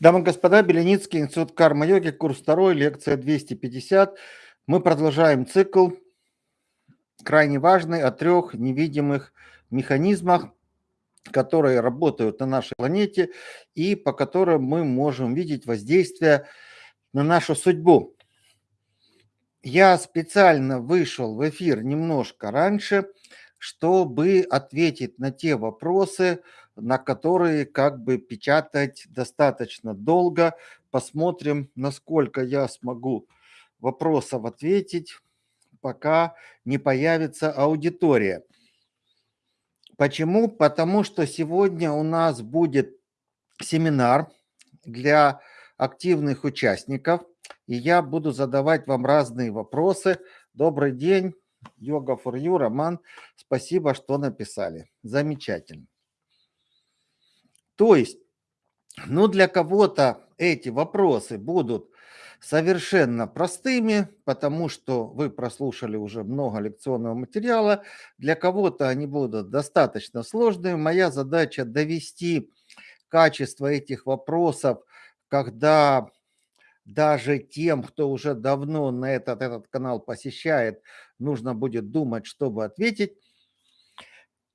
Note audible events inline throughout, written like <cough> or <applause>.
Дамы и господа, Беленицкий, Институт карма-йоги, курс второй, лекция 250. Мы продолжаем цикл, крайне важный, о трех невидимых механизмах, которые работают на нашей планете и по которым мы можем видеть воздействие на нашу судьбу. Я специально вышел в эфир немножко раньше, чтобы ответить на те вопросы, на которые как бы печатать достаточно долго. Посмотрим, насколько я смогу вопросов ответить, пока не появится аудитория. Почему? Потому что сегодня у нас будет семинар для активных участников, и я буду задавать вам разные вопросы. Добрый день, Йога for You, Роман. Спасибо, что написали. Замечательно. То есть, ну для кого-то эти вопросы будут совершенно простыми, потому что вы прослушали уже много лекционного материала. Для кого-то они будут достаточно сложными. Моя задача довести качество этих вопросов, когда даже тем, кто уже давно на этот, этот канал посещает, нужно будет думать, чтобы ответить.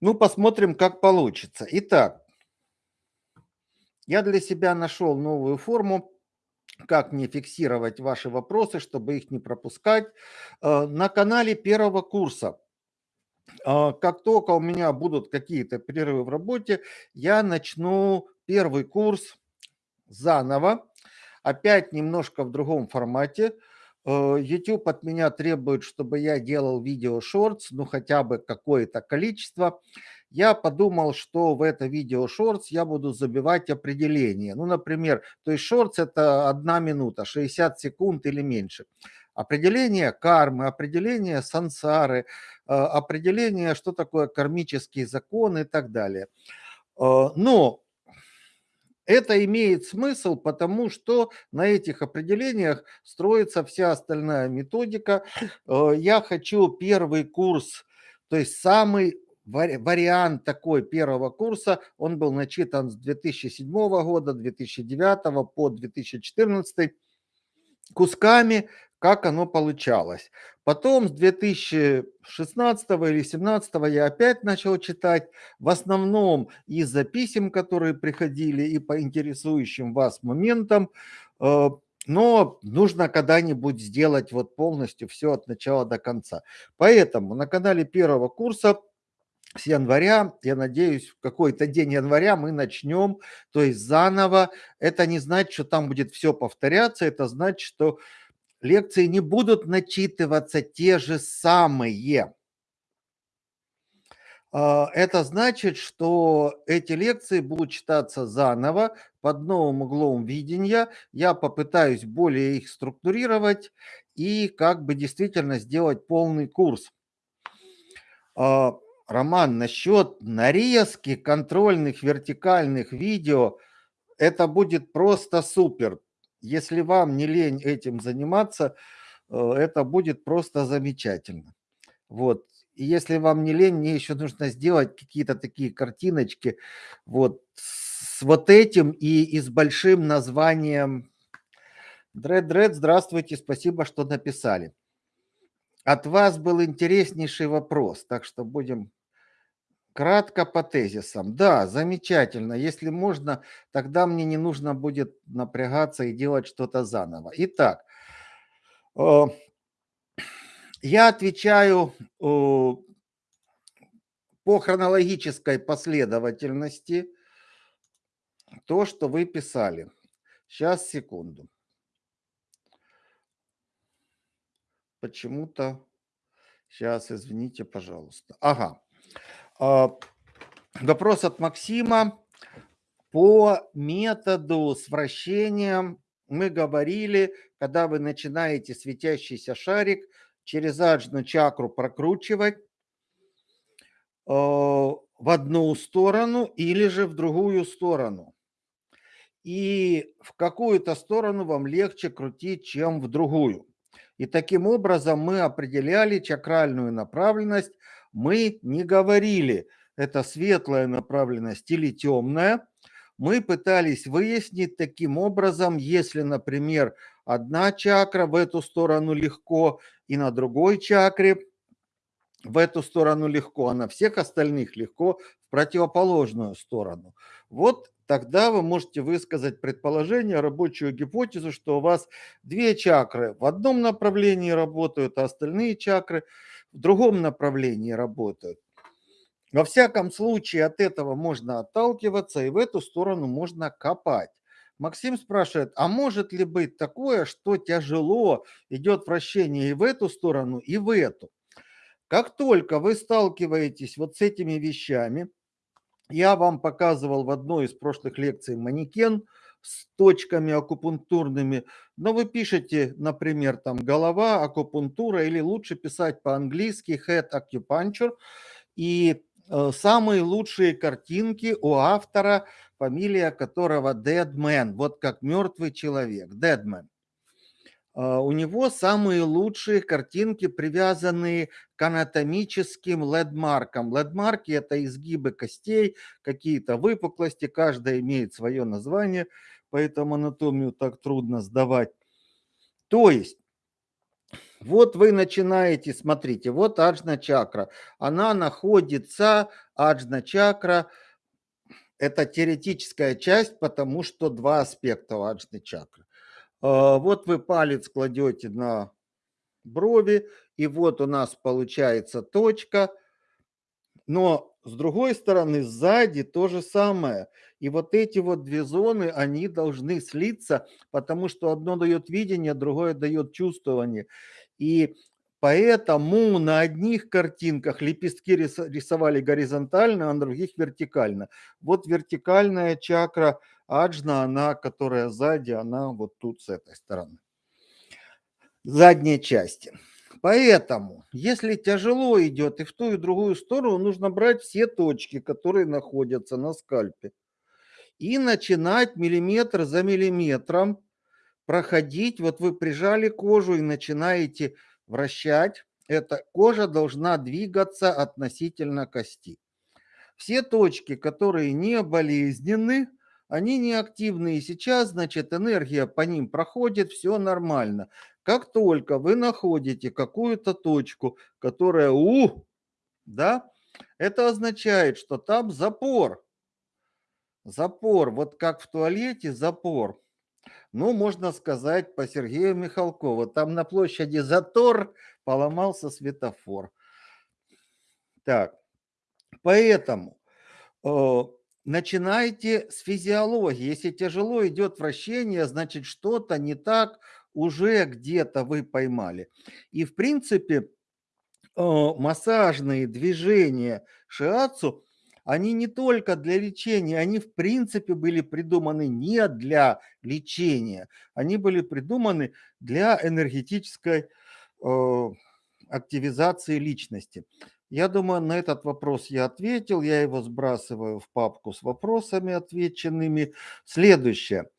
Ну, посмотрим, как получится. Итак, я для себя нашел новую форму, как мне фиксировать ваши вопросы, чтобы их не пропускать. Э, на канале первого курса э, как только у меня будут какие-то перерывы в работе, я начну первый курс заново, опять немножко в другом формате. Э, YouTube от меня требует, чтобы я делал видео шортс, ну хотя бы какое-то количество. Я подумал, что в это видео шортс я буду забивать определение. Ну, например, то есть шортс это одна минута, 60 секунд или меньше. Определение кармы, определение сансары, э, определение, что такое кармический закон и так далее. Э, но это имеет смысл, потому что на этих определениях строится вся остальная методика. Э, я хочу первый курс, то есть самый вариант такой первого курса, он был начитан с 2007 года, 2009 по 2014 кусками, как оно получалось. Потом с 2016 или 2017 я опять начал читать, в основном из-за писем, которые приходили и по интересующим вас моментам, э, но нужно когда-нибудь сделать вот полностью все от начала до конца. Поэтому на канале первого курса с января, я надеюсь, в какой-то день января мы начнем, то есть заново. Это не значит, что там будет все повторяться, это значит, что лекции не будут начитываться те же самые. А, это значит, что эти лекции будут читаться заново, под новым углом видения. Я попытаюсь более их структурировать и как бы действительно сделать полный курс. А, Роман, насчет нарезки контрольных вертикальных видео, это будет просто супер. Если вам не лень этим заниматься, э, это будет просто замечательно. Вот. И если вам не лень, мне еще нужно сделать какие-то такие картиночки вот с вот этим и, и с большим названием. Дред, Дред, здравствуйте, спасибо, что написали. От вас был интереснейший вопрос, так что будем Кратко по тезисам. Да, замечательно. Если можно, тогда мне не нужно будет напрягаться и делать что-то заново. Итак, э, я отвечаю э, по хронологической последовательности то, что вы писали. Сейчас, секунду. Почему-то... Сейчас, извините, пожалуйста. Ага. А, вопрос от Максима. По методу с вращением мы говорили, когда вы начинаете светящийся шарик через аджну чакру прокручивать а, в одну сторону или же в другую сторону. И в какую-то сторону вам легче крутить, чем в другую. И таким образом мы определяли чакральную направленность. Мы не говорили, это светлая направленность или темная. Мы пытались выяснить таким образом, если, например, одна чакра в эту сторону легко и на другой чакре в эту сторону легко, а на всех остальных легко в противоположную сторону. Вот тогда вы можете высказать предположение, рабочую гипотезу, что у вас две чакры в одном направлении работают, а остальные чакры в другом направлении работают. Во всяком случае, от этого можно отталкиваться, и в эту сторону можно копать. Максим спрашивает, а может ли быть такое, что тяжело идет вращение и в эту сторону, и в эту? Как только вы сталкиваетесь вот с этими вещами, я вам показывал в одной из прошлых лекций манекен с точками акупунктурными, но вы пишете, например, там голова, акупунктура, или лучше писать по-английски head acupuncture, и э, самые лучшие картинки у автора, фамилия которого Deadman, вот как мертвый человек, Deadman. А, у него самые лучшие картинки, привязанные к анатомическим ледмаркам. Ледмарки – это изгибы костей, какие-то выпуклости, каждая имеет свое название, поэтому анатомию так трудно сдавать. То есть, вот вы начинаете, смотрите, вот аджна чакра. Она находится, аджна чакра, это теоретическая часть, потому что два аспекта у аджны чакры. А, вот вы палец кладете на брови, и вот у нас получается точка. Но с другой стороны, сзади то же самое. И вот эти вот две зоны, они должны слиться, потому что одно дает видение, другое дает чувствование. И поэтому на одних картинках лепестки рисовали горизонтально, а на других вертикально. Вот вертикальная чакра – аджна, она, которая сзади, она вот тут с этой стороны. Задней части. Поэтому, если тяжело идет и в ту и в другую сторону, нужно брать все точки, которые находятся на скальпе. И начинать миллиметр за миллиметром проходить. Вот вы прижали кожу и начинаете вращать. Эта кожа должна двигаться относительно кости. Все точки, которые не болезненны, они неактивны, и сейчас, значит, энергия по ним проходит, все нормально. Как только вы находите какую-то точку, которая у, да, это означает, что там запор. Запор, вот как в туалете запор. Ну, можно сказать по Сергею Михалкову, там на площади Затор поломался светофор. Так, поэтому э, начинайте с физиологии. Если тяжело идет вращение, значит что-то не так уже где-то вы поймали. И в принципе э, массажные движения шиацу, они не только для лечения, они в принципе были придуманы не для лечения, они были придуманы для энергетической э, активизации личности. Я думаю, на этот вопрос я ответил. Я его сбрасываю в папку с вопросами отвеченными. Следующее.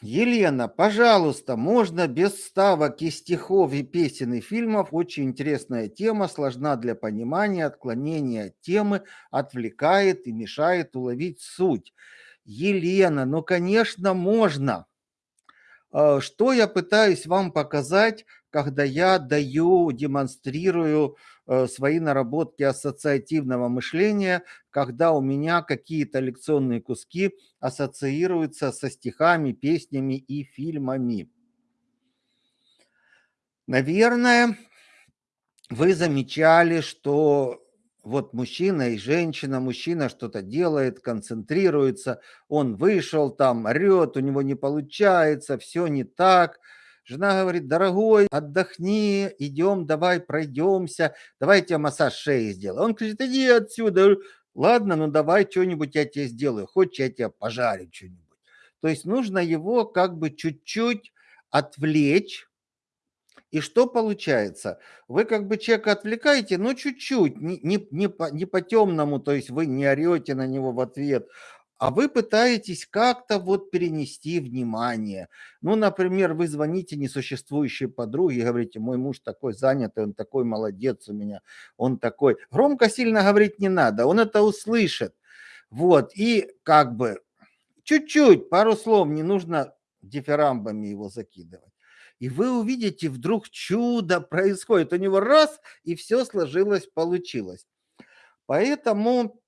Елена, пожалуйста, можно без ставок и стихов, и песен, и фильмов. Очень интересная тема, сложна для понимания, отклонение от темы, отвлекает и мешает уловить суть. Елена, ну, конечно, можно. А, что я пытаюсь вам показать, когда я даю, демонстрирую свои наработки ассоциативного мышления, когда у меня какие-то лекционные куски ассоциируются со стихами, песнями и фильмами. Наверное, вы замечали, что вот мужчина и женщина, мужчина что-то делает, концентрируется, он вышел там, орет, у него не получается, все не так – Жена говорит, дорогой, отдохни, идем, давай пройдемся, давай я тебе массаж шеи сделаю. Он говорит, иди отсюда. Ладно, ну давай что-нибудь я тебе сделаю. Хочешь, я тебе пожарю что-нибудь. То есть нужно его как бы чуть-чуть отвлечь. И что получается? Вы как бы человека отвлекаете, но чуть-чуть, не, не, не, по, не по темному, то есть вы не орете на него в ответ, а вы пытаетесь как-то вот перенести внимание. Ну, например, вы звоните несуществующей подруге говорите, мой муж такой занятый, он такой молодец у меня, он такой. Громко сильно говорить не надо, он это услышит. Вот, и как бы чуть-чуть, пару слов, не нужно дифирамбами его закидывать. И вы увидите, вдруг чудо происходит. У него раз, и все сложилось, получилось. Поэтому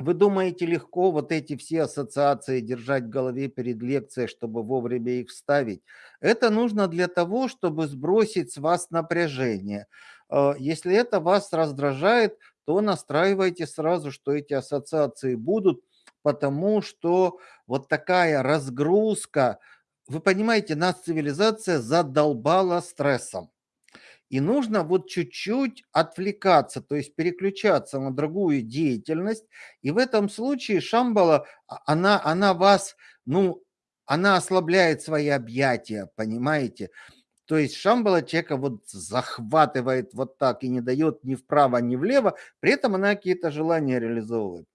вы думаете легко вот эти все ассоциации держать в голове перед лекцией, чтобы вовремя их вставить? Это нужно для того, чтобы сбросить с вас напряжение. Э, если это вас раздражает, то настраивайте сразу, что эти ассоциации будут, потому что вот такая разгрузка, вы понимаете, нас цивилизация задолбала стрессом. И нужно вот чуть-чуть отвлекаться, то есть переключаться на другую деятельность. И в этом случае Шамбала, а, она, она вас, ну, она ослабляет свои объятия, понимаете? То есть Шамбала человека вот захватывает вот так и не дает ни вправо, ни влево, при этом она какие-то желания реализовывает.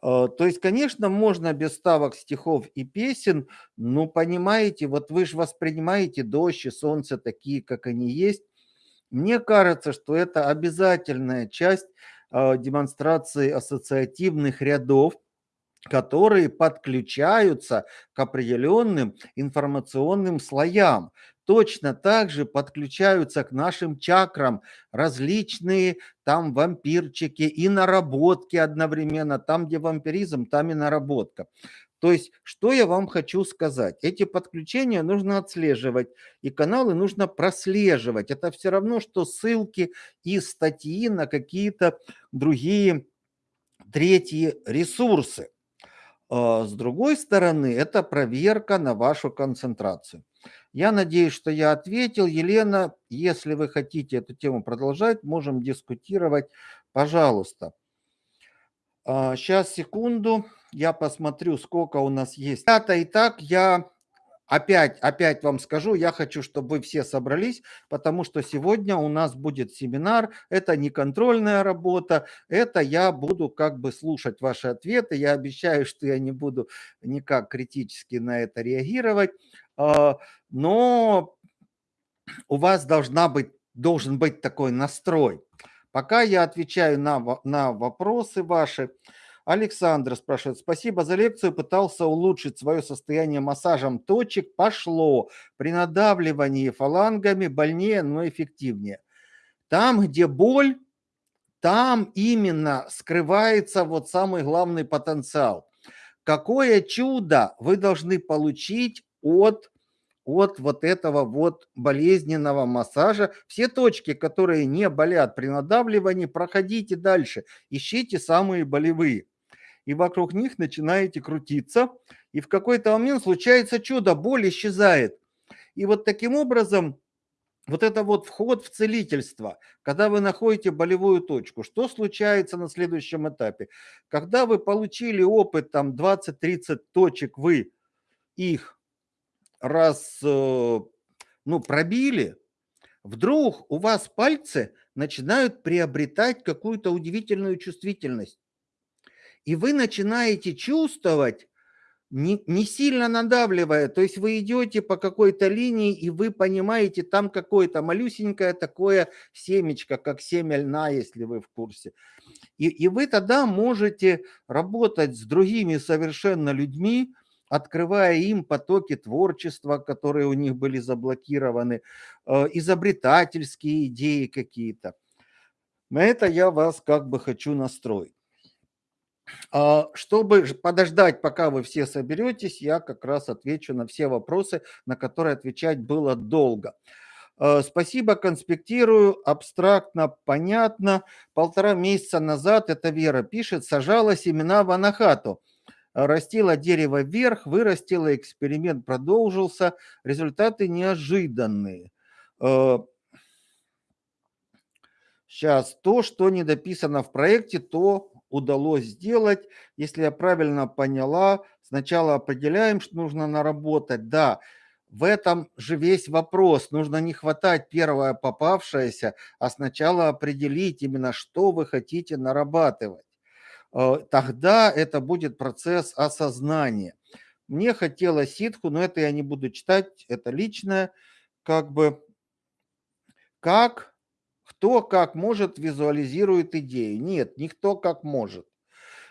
А, то есть, конечно, можно без ставок стихов и песен, но понимаете, вот вы же воспринимаете дождь и солнце такие, как они есть, мне кажется, что это обязательная часть э, демонстрации ассоциативных рядов, которые подключаются к определенным информационным слоям. Точно так же подключаются к нашим чакрам различные там вампирчики и наработки одновременно. Там, где вампиризм, там и наработка. То есть, что я вам хочу сказать? Эти подключения нужно отслеживать, и каналы нужно прослеживать. Это все равно, что ссылки и статьи на какие-то другие третьи ресурсы. А с другой стороны, это проверка на вашу концентрацию. Я надеюсь, что я ответил. Елена, если вы хотите эту тему продолжать, можем дискутировать. Пожалуйста. Сейчас, а, секунду я посмотрю, сколько у нас есть. Это Итак, я опять, опять вам скажу, я хочу, чтобы вы все собрались, потому что сегодня у нас будет семинар. Это не контрольная работа, это я буду как бы слушать ваши ответы. Я обещаю, что я не буду никак критически на это реагировать. А, но у вас должна быть, должен быть такой настрой. Пока я отвечаю на, на вопросы ваши, Александр спрашивает, спасибо за лекцию, пытался улучшить свое состояние массажем точек, пошло. При надавливании фалангами больнее, но эффективнее. Там, где боль, там именно скрывается вот самый главный потенциал. Какое чудо вы должны получить от, от вот этого вот болезненного массажа. Все точки, которые не болят при надавливании, проходите дальше. Ищите самые болевые и вокруг них начинаете крутиться, и в какой-то момент случается чудо, боль исчезает. И вот таким образом вот это вот вход в целительство, когда вы находите болевую точку, что случается на следующем этапе? Когда вы получили опыт, там 20-30 точек, вы их раз, э, ну, пробили, вдруг у вас пальцы начинают приобретать какую-то удивительную чувствительность и вы начинаете чувствовать, не, не сильно надавливая, то есть вы идете по какой-то линии, и вы понимаете, там какое-то малюсенькое такое семечко, как семя льна, если вы в курсе. И, и вы тогда можете работать с другими совершенно людьми, открывая им потоки творчества, которые у них были заблокированы, э, изобретательские идеи какие-то. На это я вас как бы хочу настроить. А, чтобы подождать, пока вы все соберетесь, я как раз отвечу на все вопросы, на которые отвечать было долго. А, спасибо, конспектирую, абстрактно, понятно. Полтора месяца назад, это Вера пишет, сажала семена в анахату. Растила дерево вверх, вырастила, эксперимент продолжился, результаты неожиданные. Сейчас, то, что не дописано в проекте, то удалось сделать. Если я правильно поняла, сначала определяем, что нужно наработать. Да, в этом же весь вопрос. Нужно не хватать первое попавшееся, а сначала определить именно, что вы хотите нарабатывать. э, тогда это будет процесс осознания. Мне хотелось ситху, но это я не буду читать, это личное, как бы, как, кто как может визуализирует идею. Нет, никто как может.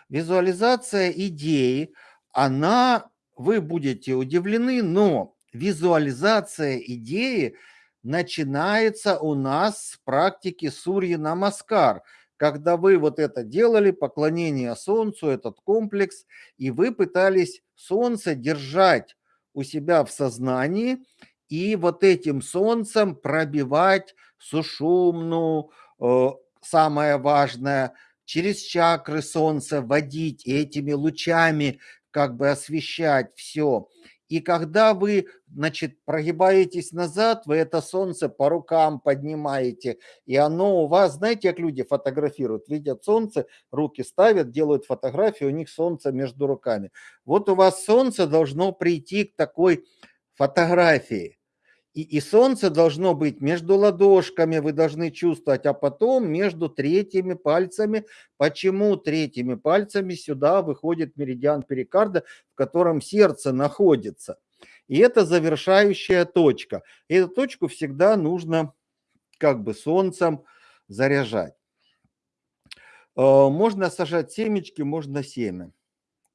Визуализация идеи, она, вы будете удивлены, но визуализация идеи начинается у нас с практики Сурьи Намаскар, когда вы вот это делали, поклонение Солнцу, этот комплекс, и вы пытались Солнце держать у себя в сознании и вот этим Солнцем пробивать сушумну, э, самое важное, через чакры Солнца водить этими лучами, как бы освещать все. И когда вы, значит, прогибаетесь назад, вы это солнце по рукам поднимаете, и оно у вас, знаете, как люди фотографируют, видят солнце, руки ставят, делают фотографию, у них солнце между руками. Вот у вас солнце должно прийти к такой фотографии. И, и солнце должно быть между ладошками, вы должны чувствовать, а потом между третьими пальцами. Почему третьими пальцами сюда выходит меридиан перикарда, в котором сердце находится? И это завершающая точка. Эту точку всегда нужно как бы солнцем заряжать. Э, можно сажать семечки, можно семя.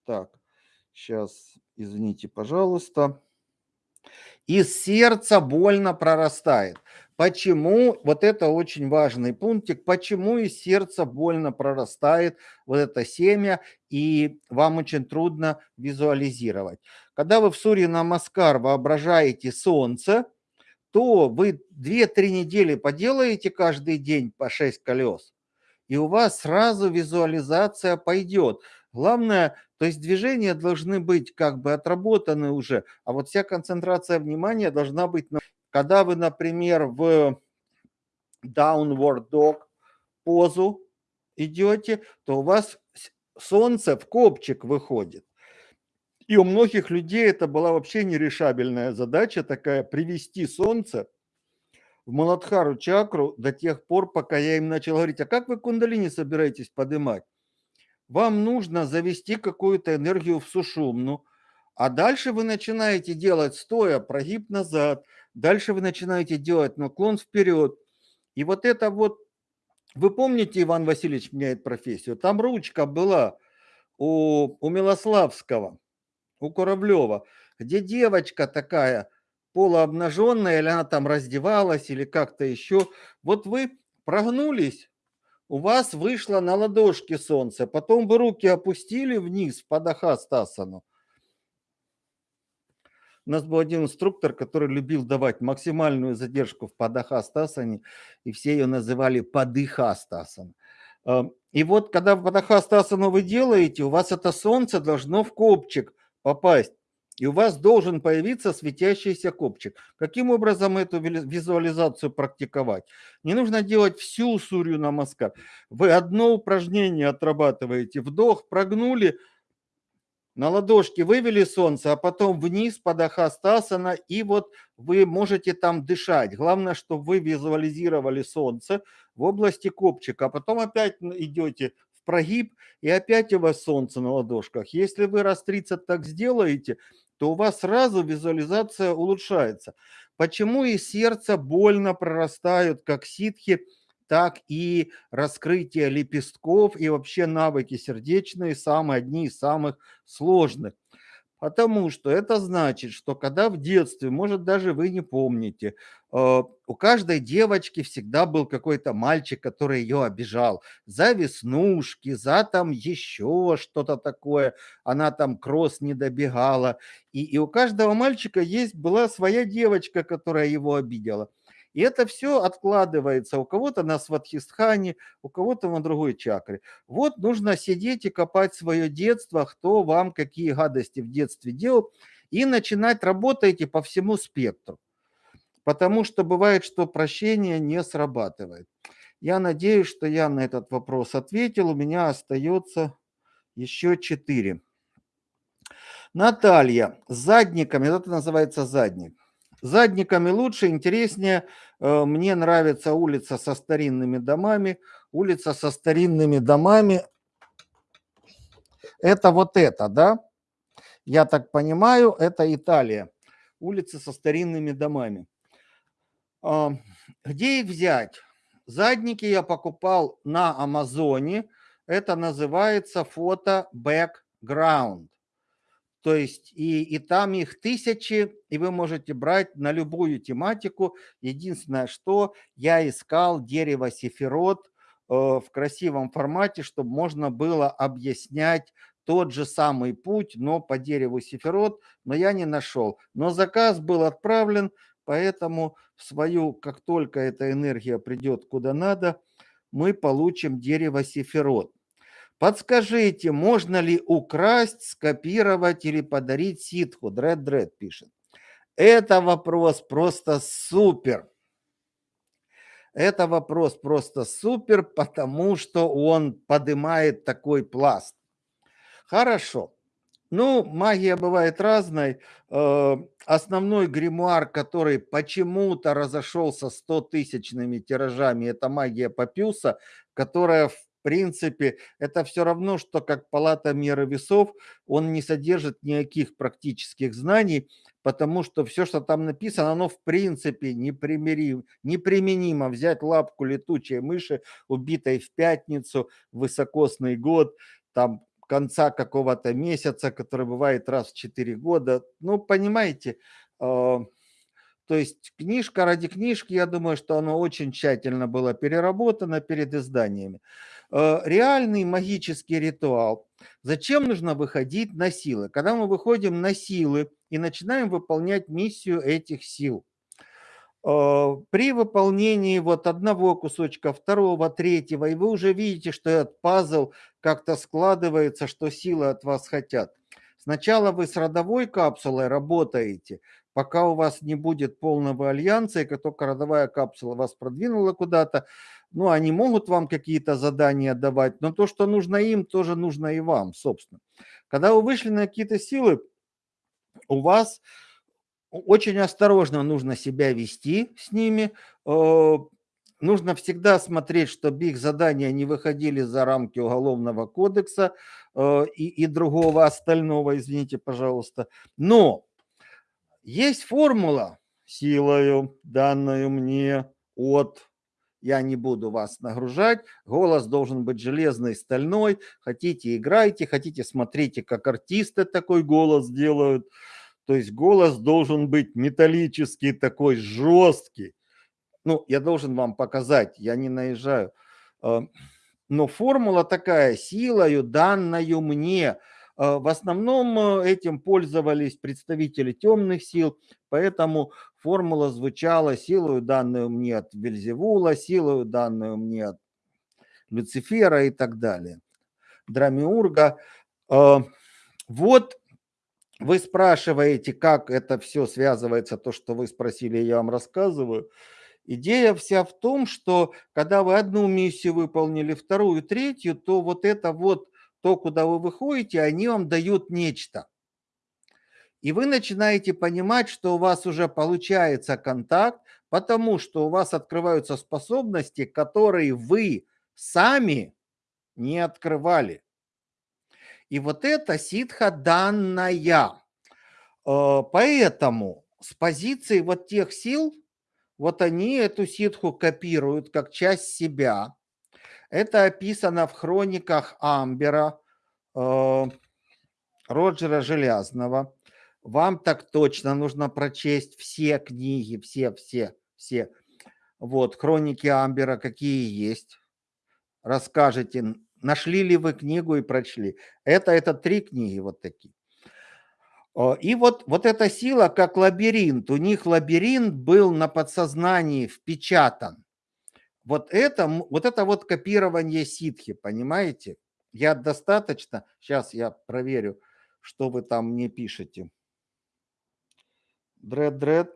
Так, сейчас, извините, пожалуйста из сердца больно прорастает. Почему, вот это очень важный пунктик, почему из сердца больно прорастает вот это семя, и вам очень трудно визуализировать. Когда вы в Суре Намаскар воображаете солнце, то вы 2-3 недели поделаете каждый день по 6 колес, и у вас сразу визуализация пойдет. Главное, то есть движения должны быть как бы отработаны уже, а вот вся концентрация внимания должна быть... Когда вы, например, в downward dog позу идете, то у вас солнце в копчик выходит. И у многих людей это была вообще нерешабельная задача такая, привести солнце в Маладхару чакру до тех пор, пока я им начал говорить, а как вы кундалини собираетесь поднимать? Вам нужно завести какую-то энергию в сушумну, а дальше вы начинаете делать стоя, прогиб назад, дальше вы начинаете делать наклон вперед. И вот это вот, вы помните, Иван Васильевич меняет профессию, там ручка была у, у Милославского, у Куравлева, где девочка такая полуобнаженная, или она там раздевалась, или как-то еще. Вот вы прогнулись, у вас вышло на ладошке солнце, потом вы руки опустили вниз под Ахастасану. У нас был один инструктор, который любил давать максимальную задержку в Падахастасане, и все ее называли Падыхастасан. Эм, и вот когда Падахастасану вы делаете, у вас это солнце должно в копчик попасть и у вас должен появиться светящийся копчик. Каким образом эту визуализацию практиковать? Не нужно делать всю сурью на маскар. Вы одно упражнение отрабатываете. Вдох, прогнули, на ладошке вывели солнце, а потом вниз под ахастасана, и вот вы можете там дышать. Главное, чтобы вы визуализировали солнце в области копчика, а потом опять идете в прогиб, и опять у вас солнце на ладошках. Если вы раз 30 так сделаете, то у вас сразу визуализация улучшается. Почему и сердце больно прорастают, как ситхи, так и раскрытие лепестков и вообще навыки сердечные самые одни из самых сложных. Потому что это значит, что когда в детстве, может даже вы не помните, э, у каждой девочки всегда был какой-то мальчик, который ее обижал за веснушки, за там еще что-то такое, она там кросс не добегала. И, и у каждого мальчика есть была своя девочка, которая его обидела. И это все откладывается у кого-то на сватхистхане, у кого-то на другой чакре. Вот нужно сидеть и копать свое детство, кто вам какие гадости в детстве делал, и начинать работать по всему спектру. Потому что бывает, что прощение не срабатывает. Я надеюсь, что я на этот вопрос ответил. У меня остается еще четыре. Наталья, задниками, это называется задник задниками лучше, интереснее. Э, мне нравится улица со старинными домами. Улица со старинными домами. Это вот это, да? Я так понимаю, это Италия. Улицы со старинными домами. А, где их взять? Задники я покупал на Амазоне. Это называется фото background. То есть и, и там их тысячи, и вы можете брать на любую тематику. Единственное, что я искал дерево сефирот э, в красивом формате, чтобы можно было объяснять тот же самый путь, но по дереву сефирот, но я не нашел. Но заказ был отправлен, поэтому в свою, как только эта энергия придет куда надо, мы получим дерево сефирот. Подскажите, можно ли украсть, скопировать или подарить ситху? Дред Дред пишет. Это вопрос просто супер. Это вопрос просто супер, потому что он поднимает такой пласт. Хорошо. Ну, магия бывает разной. Э, основной гримуар, который почему-то разошелся 100-тысячными тиражами, это магия Папюса, которая в принципе, это все равно, что как палата меры весов, он не содержит никаких практических знаний, потому что все, что там написано, оно в принципе непримиримо, неприменимо. Взять лапку летучей мыши, убитой в пятницу, высокосный год, там конца какого-то месяца, который бывает раз в 4 года. Ну, понимаете, а, то есть книжка ради книжки, я думаю, что она очень тщательно была переработана перед изданиями. Э, реальный магический ритуал. Зачем нужно выходить на силы? Когда мы выходим на силы и начинаем выполнять миссию этих сил, э, при выполнении вот одного кусочка, второго, третьего, и вы уже видите, что этот пазл как-то складывается, что силы от вас хотят. Сначала вы с родовой капсулой работаете, пока у вас не будет полного альянса, и как только родовая капсула вас продвинула куда-то, ну, они могут вам какие-то задания давать, но то, что нужно им, тоже нужно и вам, собственно. Когда вы вышли на какие-то силы, у вас очень осторожно нужно себя вести с ними, э, нужно всегда смотреть, чтобы их задания не выходили за рамки Уголовного кодекса э, и, и другого остального, извините, пожалуйста. Но есть формула силою, данную мне от я не буду вас нагружать. Голос должен быть железный, стальной. Хотите, играйте, хотите, смотрите, как артисты такой голос делают. То есть голос должен быть металлический, такой жесткий. Ну, я должен вам показать, я не наезжаю. А, но формула такая, силою, данную мне – в основном э, этим пользовались представители темных сил, поэтому формула звучала силою данную мне от Вельзевула, силою данную мне от Люцифера и так далее. Драмиурга. А, вот вы спрашиваете, как это все связывается, то, что вы спросили, я вам рассказываю. Идея вся в том, что когда вы одну миссию выполнили, вторую, третью, то вот это вот то, куда вы выходите, они вам дают нечто. И вы начинаете понимать, что у вас уже получается контакт, потому что у вас открываются способности, которые вы сами не открывали. И вот это ситха данная. Э, поэтому с позиции вот тех сил, вот они эту ситху копируют как часть себя. Это описано в хрониках Амбера, э, Роджера Железного. Вам так точно нужно прочесть все книги, все, все, все. Вот, хроники Амбера какие есть. Расскажите, нашли ли вы книгу и прочли. Это, это три книги вот такие. И вот, вот эта сила как лабиринт. У них лабиринт был на подсознании впечатан. Вот это вот, это вот копирование ситхи, понимаете? Я достаточно, сейчас я проверю, что вы там мне пишете. Дред, дред,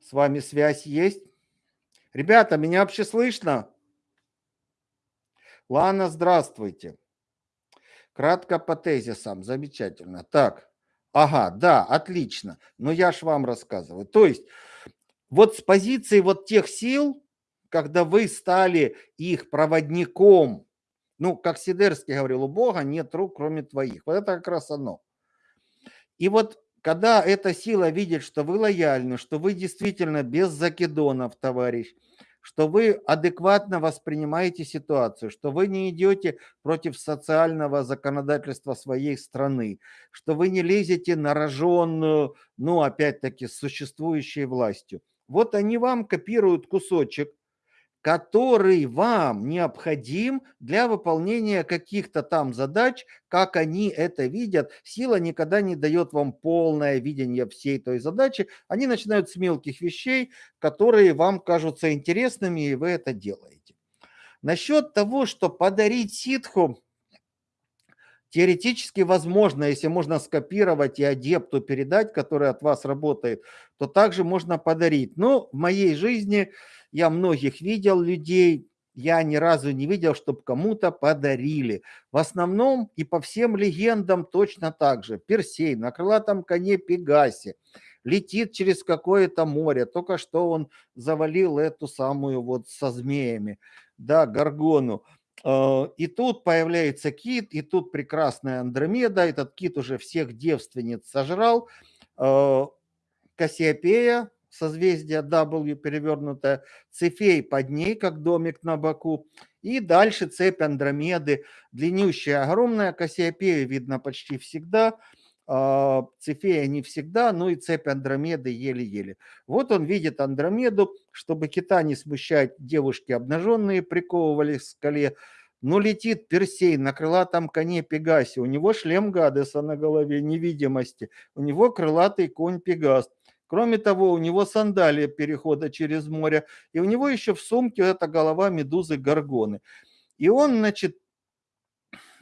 с вами связь есть? Ребята, меня вообще слышно? Лана, здравствуйте. Кратко по тезисам, замечательно. Так, ага, да, отлично. Но я ж вам рассказываю. То есть вот с позиции вот тех сил, когда вы стали их проводником, Ну, как Сидерский говорил, у Бога нет рук, кроме твоих. Вот это как раз оно. И вот когда эта сила видит, что вы лояльны, что вы действительно без закидонов, товарищ, что вы адекватно воспринимаете ситуацию, что вы не идете против социального законодательства своей страны, что вы не лезете на роженную, ну, опять-таки, с существующей властью. Вот они вам копируют кусочек, который вам необходим для выполнения каких-то там задач, как они это видят. Сила никогда не дает вам полное видение всей той задачи. Они начинают с мелких вещей, которые вам кажутся интересными, и вы это делаете. Насчет того, что подарить ситху, теоретически возможно, если можно скопировать и адепту передать, который от вас работает, то также можно подарить. Но в моей жизни я многих видел людей, я ни разу не видел, чтобы кому-то подарили. В основном и по всем легендам точно так же. Персей на крылатом коне Пегасе летит через какое-то море. Только что он завалил эту самую вот со змеями, да, Гаргону. А, и тут появляется кит, и тут прекрасная Андромеда. Этот кит уже всех девственниц сожрал. А, Кассиопея созвездие W перевернутое, Цефей под ней, как домик на боку, и дальше цепь Андромеды, длиннющая, огромная, Кассиопею видно почти всегда, Цефея не всегда, ну и цепь Андромеды еле-еле. Вот он видит Андромеду, чтобы кита не смущать, девушки обнаженные приковывали к скале, но летит Персей на крылатом коне Пегасе, у него шлем Гадеса на голове невидимости, у него крылатый конь Пегас – Кроме того, у него сандалия перехода через море, и у него еще в сумке эта голова медузы Горгоны. И он, значит,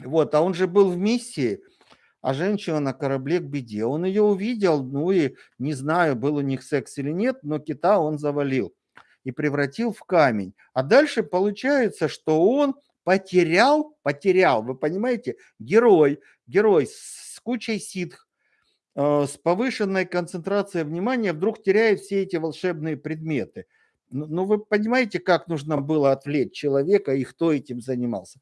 вот, а он же был в миссии, а женщина на корабле к беде. Он ее увидел, ну и не знаю, был у них секс или нет, но кита он завалил и превратил в камень. А дальше получается, что он потерял, потерял, вы понимаете, герой, герой с кучей ситх, Э, с повышенной концентрацией внимания вдруг теряет все эти волшебные предметы. Ну, ну, вы понимаете, как нужно было отвлечь человека и кто этим занимался.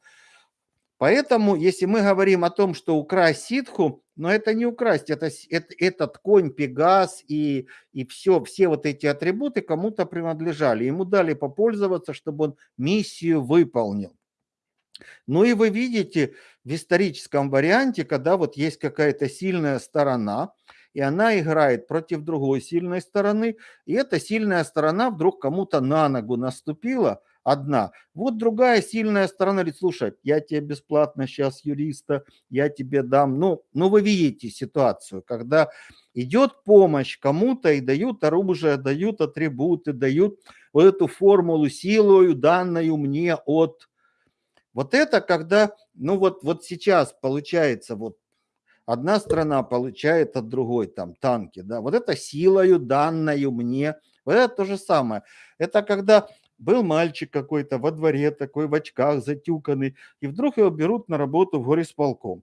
Поэтому, если мы говорим о том, что украсть ситху, но это не украсть, это, это этот конь, пегас и, и все, все вот эти атрибуты кому-то принадлежали. Ему дали попользоваться, чтобы он миссию выполнил. Ну и вы видите в историческом варианте, когда вот есть какая-то сильная сторона, и она играет против другой сильной стороны, и эта сильная сторона вдруг кому-то на ногу наступила, одна. Вот другая сильная сторона говорит, слушай, я тебе бесплатно сейчас юриста, я тебе дам. Ну, ну вы видите ситуацию, когда идет помощь кому-то и дают оружие, дают атрибуты, дают вот эту формулу силою, данную мне от вот это когда, ну вот, вот сейчас получается вот одна страна получает от другой там танки, да, вот это силою данную мне, вот это то же самое. Это когда был мальчик какой-то во дворе такой в очках затюканный, и вдруг его берут на работу в горисполком.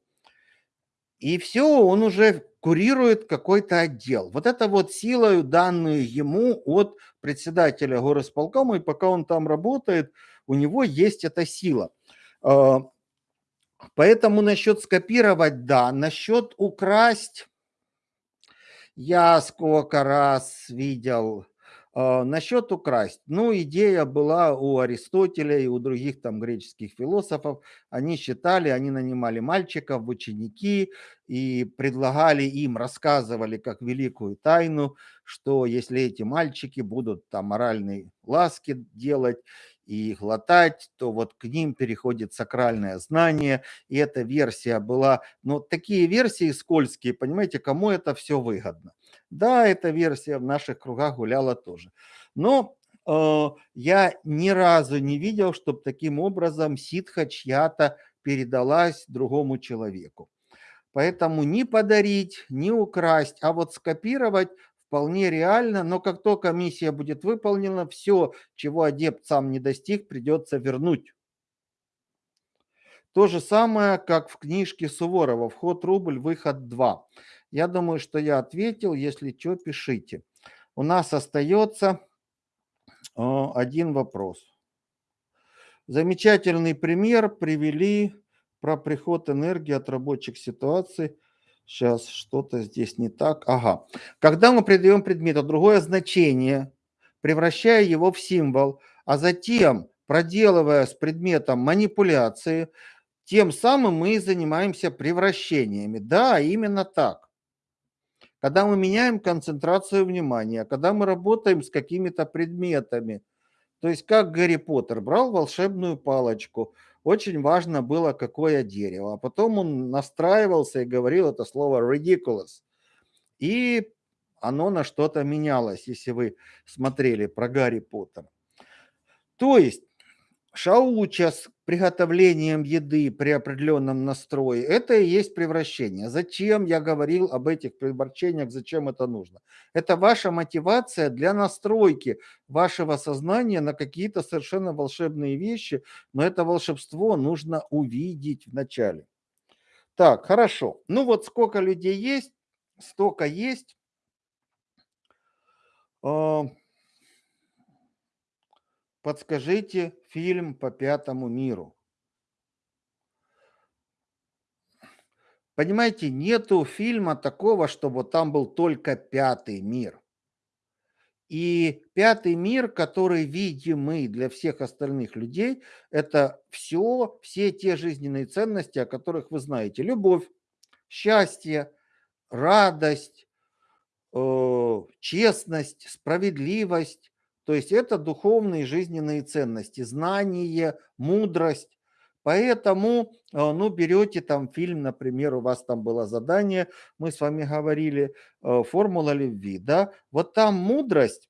И все, он уже курирует какой-то отдел. Вот это вот силою данную ему от председателя горосполкома, и пока он там работает, у него есть эта сила. А, поэтому насчет скопировать, да. Насчет украсть, я сколько раз видел. А, насчет украсть. Ну, идея была у Аристотеля и у других там греческих философов. Они считали, они нанимали мальчиков в ученики и предлагали им, рассказывали как великую тайну, что если эти мальчики будут там моральные ласки делать и глотать, то вот к ним переходит сакральное знание, и эта версия была, но такие версии скользкие, понимаете, кому это все выгодно. Да, эта версия в наших кругах гуляла тоже. Но э, я ни разу не видел, чтобы таким образом ситха чья-то передалась другому человеку. Поэтому не подарить, не украсть, а вот скопировать вполне реально, но как только миссия будет выполнена, все, чего адепт сам не достиг, придется вернуть. То же самое, как в книжке Суворова «Вход рубль, выход 2». Я думаю, что я ответил. Если что, пишите. У нас остается э, один вопрос. Замечательный пример привели про приход энергии от рабочих ситуаций. Сейчас что-то здесь не так. Ага. Когда мы придаем предмету другое значение, превращая его в символ, а затем проделывая с предметом манипуляции, тем самым мы занимаемся превращениями. Да, именно так. Когда мы меняем концентрацию внимания, когда мы работаем с какими-то предметами, то есть как Гарри Поттер брал волшебную палочку, очень важно было, какое дерево. А потом он настраивался и говорил это слово ridiculous. И оно на что-то менялось, если вы смотрели про Гарри Поттера. То есть шауча с приготовлением еды при определенном настрое, это и есть превращение. Зачем я говорил об этих превращениях, зачем это нужно? Это ваша мотивация для настройки вашего сознания на какие-то совершенно волшебные вещи, но это волшебство нужно увидеть вначале. Так, хорошо. Ну вот сколько людей есть, столько есть. Подскажите фильм по пятому миру. Понимаете, нету фильма такого, чтобы там был только пятый мир. И пятый мир, который видимый для всех остальных людей, это все, все те жизненные ценности, о которых вы знаете. Любовь, счастье, радость, э, честность, справедливость, то есть это духовные жизненные ценности, знание, мудрость. Поэтому, э, ну, берете там фильм, например, у вас там было задание, мы с вами говорили, э, формула любви, да, вот там мудрость,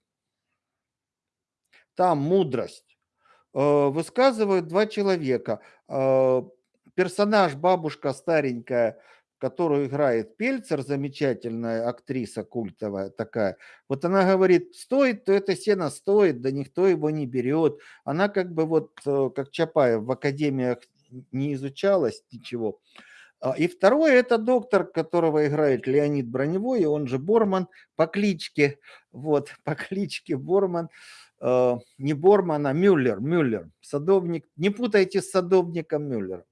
там мудрость э, высказывают два человека. Персонаж, бабушка старенькая, которую играет Пельцер, замечательная актриса культовая такая, вот она говорит, стоит, то это сено стоит, да никто его не берет. Она как бы вот, э, как Чапаев, в академиях не изучалась ничего. А, и второе, это доктор, которого играет Леонид Броневой, он же Борман по кличке, вот, <laughs> по кличке Борман, э, не Борман, а Мюллер, Мюллер, садовник, не путайте с садовником Мюллер.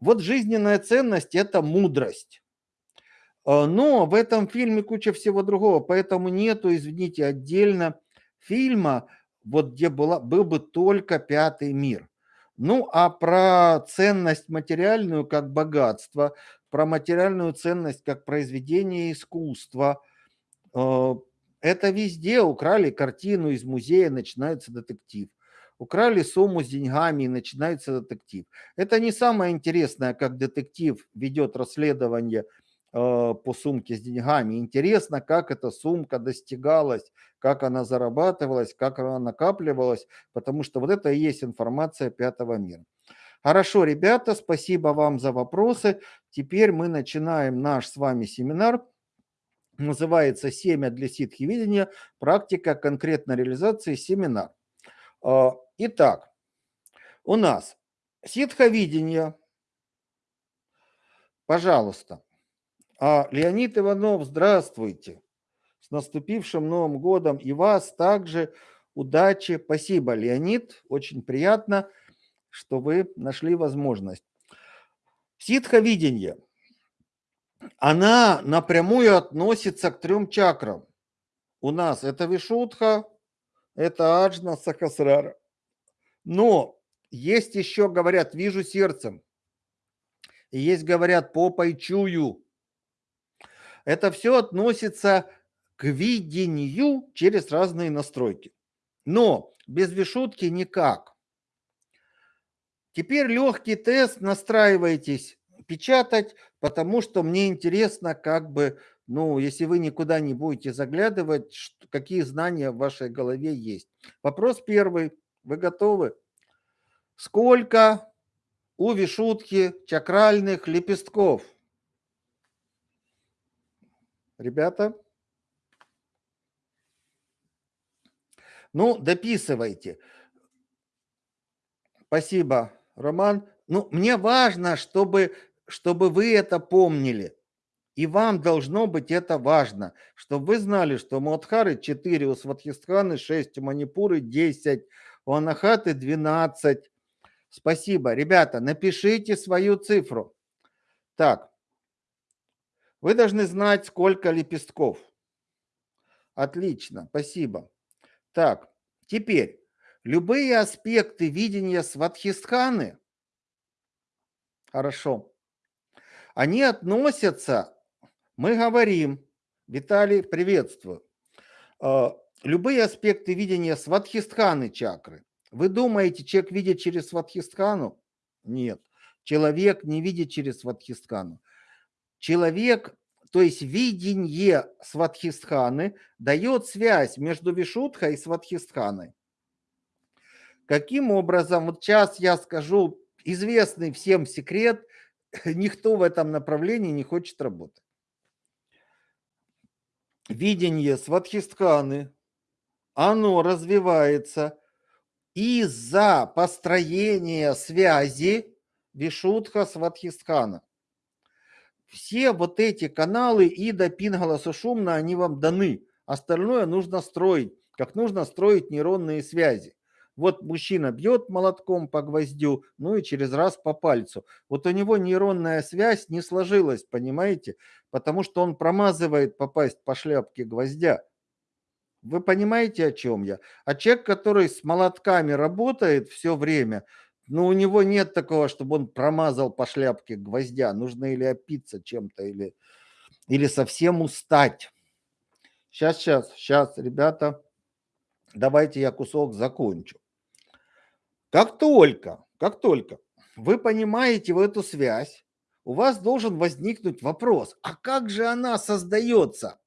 Вот жизненная ценность – это мудрость. А, но в этом фильме куча всего другого, поэтому нету, извините, отдельно фильма, вот где была, был бы только пятый мир. Ну, а про ценность материальную как богатство, про материальную ценность как произведение искусства, а, это везде украли картину из музея, начинается детектив украли сумму с деньгами и начинается детектив. Это не самое интересное, как детектив ведет расследование э, по сумке с деньгами. Интересно, как эта сумка достигалась, как она зарабатывалась, как она накапливалась, потому что вот это и есть информация пятого мира. Хорошо, ребята, спасибо вам за вопросы. Теперь мы начинаем наш с вами семинар. Называется «Семя для ситхи-видения. Практика конкретной реализации семинар». Итак, у нас ситховидение. Пожалуйста. А, Леонид Иванов, здравствуйте. С наступившим Новым годом и вас также удачи. Спасибо, Леонид. Очень приятно, что вы нашли возможность. Ситховидение. Она напрямую относится к трем чакрам. У нас это Вишудха, это Аджна Сахасрара. Но есть еще, говорят, вижу сердцем. Есть, говорят, попой чую. Это все относится к видению через разные настройки. Но без вишутки никак. Теперь легкий тест, настраивайтесь печатать, потому что мне интересно, как бы ну, если вы никуда не будете заглядывать, какие знания в вашей голове есть. Вопрос первый. Вы готовы? Сколько у вишутки чакральных лепестков? Ребята? Ну, дописывайте. Спасибо, Роман. Ну, мне важно, чтобы, чтобы вы это помнили. И вам должно быть это важно, чтобы вы знали, что Мадхары 4 у Сватхистханы, 6 у Манипуры, 10 у Анахаты 12. Спасибо. Ребята, напишите свою цифру. Так, вы должны знать, сколько лепестков. Отлично, спасибо. Так, теперь, любые аспекты видения Сватхистханы, хорошо, они относятся, мы говорим, Виталий, приветствую, а, любые аспекты видения Сватхистханы чакры. Вы думаете, человек видит через Сватхистхану? Нет. Человек не видит через Сватхистхану. Человек, то есть видение Сватхистханы, дает связь между Вишудхой и Сватхистханой. Каким образом? Вот сейчас я скажу известный всем секрет, <laughs> никто в этом направлении не хочет работать. Видение Сватхистханы, оно развивается из-за построения связи Вишудха Сватхистхана. Все вот эти каналы Ида, Пингала, Сушумна, они вам даны. Остальное нужно строить, как нужно строить нейронные связи. Вот мужчина бьет молотком по гвоздю, ну и через раз по пальцу. Вот у него нейронная связь не сложилась, понимаете? Потому что он промазывает попасть по шляпке гвоздя. Вы понимаете, о чем я? А человек, который с молотками работает все время, ну, у него нет такого, чтобы он промазал по шляпке гвоздя. Нужно или опиться чем-то, или, или совсем устать. Сейчас, сейчас, сейчас, ребята, давайте я кусок закончу. Как только, как только вы понимаете в эту связь, у вас должен возникнуть вопрос, а как же она создается?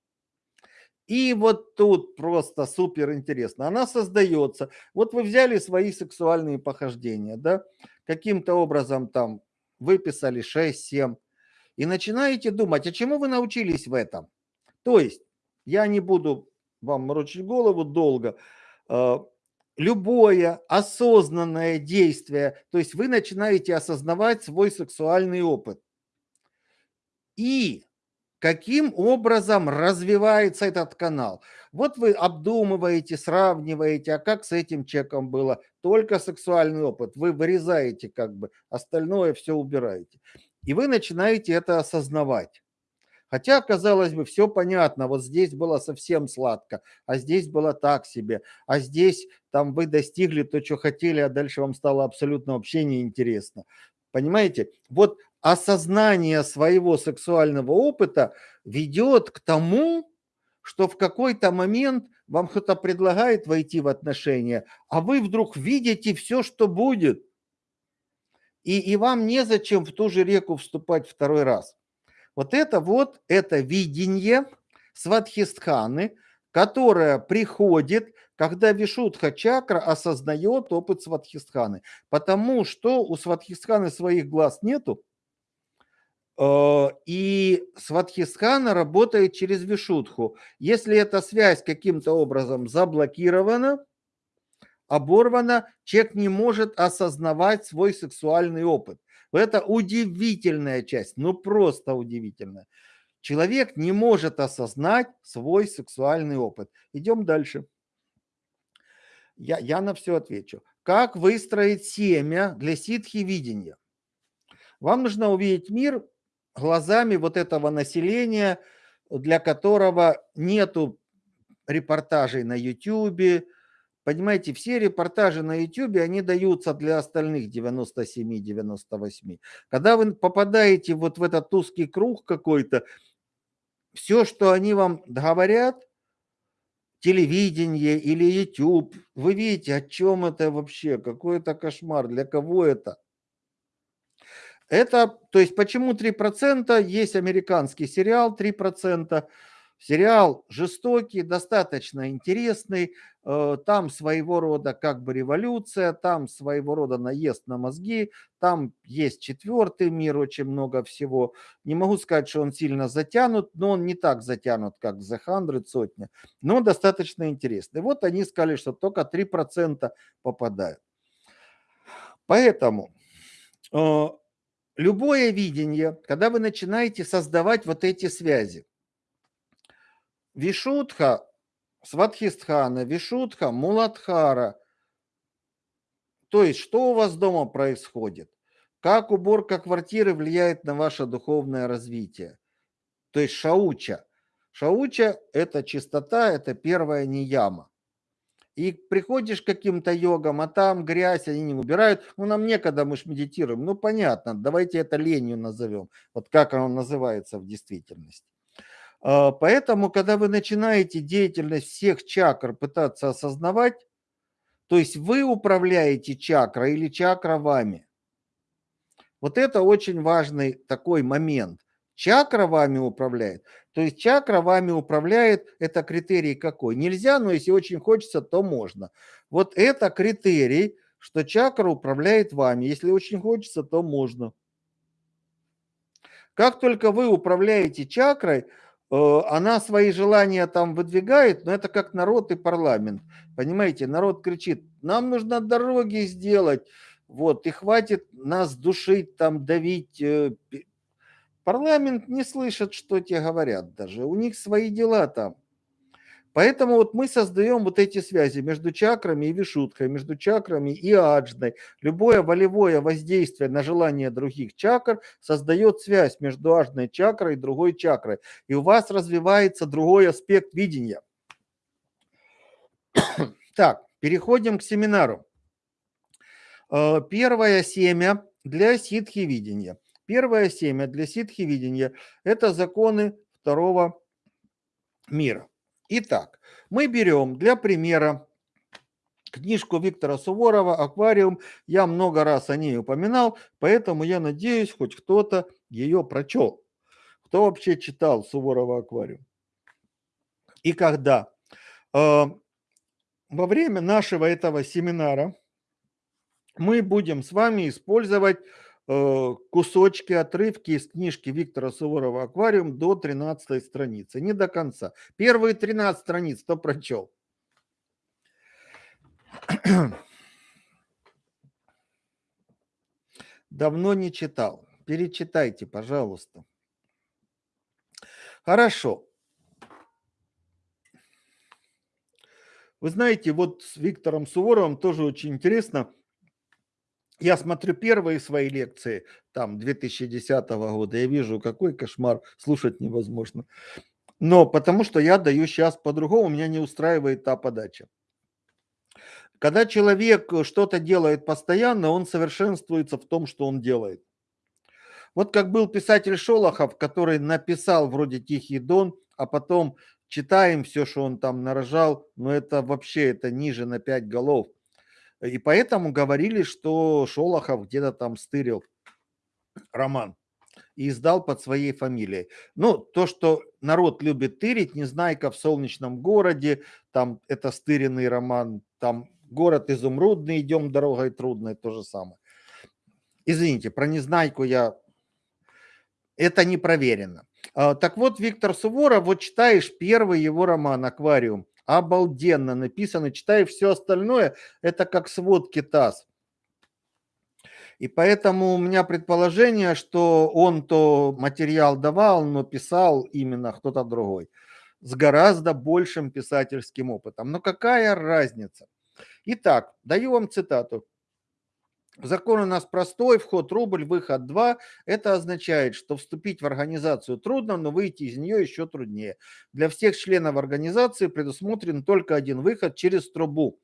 И вот тут просто супер интересно. Она создается. Вот вы взяли свои сексуальные похождения, да, каким-то образом там выписали 6-7 и начинаете думать, а чему вы научились в этом? То есть, я не буду вам морочить голову долго, а, любое осознанное действие, то есть вы начинаете осознавать свой сексуальный опыт. И каким образом развивается этот канал. Вот вы обдумываете, сравниваете, а как с этим человеком было, только сексуальный опыт, вы вырезаете как бы, остальное все убираете. И вы начинаете это осознавать. Хотя, казалось бы, все понятно, вот здесь было совсем сладко, а здесь было так себе, а здесь там вы достигли то, что хотели, а дальше вам стало абсолютно вообще неинтересно. Понимаете? Вот осознание своего сексуального опыта ведет к тому, что в какой-то момент вам кто-то предлагает войти в отношения, а вы вдруг видите все, что будет. И, и вам незачем в ту же реку вступать второй раз. Вот это вот, это видение сватхистханы, которое приходит, когда Вишудха чакра осознает опыт сватхистханы. Потому что у сватхистханы своих глаз нету, и сватхистхана работает через Вишудху. Если эта связь каким-то образом заблокирована, оборвана, человек не может осознавать свой сексуальный опыт. Это удивительная часть, ну просто удивительная. Человек не может осознать свой сексуальный опыт. Идем дальше. Я, я на все отвечу. Как выстроить семя для ситхи видения? Вам нужно увидеть мир глазами вот этого населения, для которого нету репортажей на YouTube, Понимаете, все репортажи на YouTube, они даются для остальных 97-98. Когда вы попадаете вот в этот узкий круг какой-то, все, что они вам говорят, телевидение или YouTube, вы видите, о чем это вообще, какой это кошмар, для кого это. Это, то есть почему 3%, есть американский сериал 3%, Сериал жестокий, достаточно интересный. Э, там своего рода как бы революция, там своего рода наезд на мозги, там есть четвертый мир, очень много всего. Не могу сказать, что он сильно затянут, но он не так затянут, как The Hundred, сотня, но достаточно интересный. Вот они сказали, что только 3% попадают. Поэтому э, любое видение, когда вы начинаете создавать вот эти связи, Вишудха, Сватхистхана, Вишудха, Муладхара, То есть, что у вас дома происходит? Как уборка квартиры влияет на ваше духовное развитие? То есть шауча. Шауча – это чистота, это первая нияма. И приходишь к каким-то йогам, а там грязь, они не убирают. Ну, нам некогда, мы же медитируем. Ну, понятно, давайте это ленью назовем. Вот как оно называется в действительности. А, поэтому, когда вы начинаете деятельность всех чакр пытаться осознавать, то есть вы управляете чакрой или чакра вами. Вот это очень важный такой момент. Чакра вами управляет. То есть чакра вами управляет, это критерий какой? Нельзя, но если очень хочется, то можно. Вот это критерий, что чакра управляет вами. Если очень хочется, то можно. Как только вы управляете чакрой, э, она свои желания там выдвигает, но это как народ и парламент. Понимаете, народ кричит, нам нужно дороги сделать, вот, и хватит нас душить, там, давить, э, Парламент не слышит, что те говорят даже. У них свои дела там. Поэтому вот мы создаем вот эти связи между чакрами и вишуткой, между чакрами и аджной. Любое волевое воздействие на желание других чакр создает связь между аджной чакрой и другой чакрой. И у вас развивается другой аспект видения. <coughs> Так, переходим к семинару. Э, первое семя для ситхи видения. Первое семя для ситхи-видения – это законы второго мира. Итак, мы берем для примера книжку Виктора Суворова «Аквариум». Я много раз о ней упоминал, поэтому я надеюсь, хоть кто-то ее прочел. Кто вообще читал Суворова «Аквариум»? И когда? Э, во время нашего этого семинара мы будем с вами использовать кусочки, отрывки из книжки Виктора Суворова «Аквариум» до 13 страницы. Не до конца. Первые 13 страниц кто прочел? <clears throat> Давно не читал. Перечитайте, пожалуйста. Хорошо. Вы знаете, вот с Виктором Суворовым тоже очень интересно – я смотрю первые свои лекции, там, 2010 года, я вижу, какой кошмар, слушать невозможно. Но потому что я даю сейчас по-другому, меня не устраивает та подача. Когда человек что-то делает постоянно, он совершенствуется в том, что он делает. Вот как был писатель Шолохов, который написал вроде «Тихий дон», а потом читаем все, что он там нарожал, но это вообще это ниже на пять голов – и поэтому говорили, что Шолохов где-то там стырил роман и издал под своей фамилией. Ну, то, что народ любит тырить, Незнайка в солнечном городе, там это стыренный роман, там город изумрудный, идем дорогой трудной, то же самое. Извините, про Незнайку я... Это не проверено. А, так вот, Виктор Суворов, вот читаешь первый его роман «Аквариум», обалденно написано. Читай все остальное, это как сводки ТАСС. И поэтому у меня предположение, что он то материал давал, но писал именно кто-то другой с гораздо большим писательским опытом. Но какая разница? Итак, даю вам цитату. Закон у нас простой, вход рубль, выход 2. Это означает, что вступить в организацию трудно, но выйти из нее еще труднее. Для всех членов организации предусмотрен только один выход через трубу.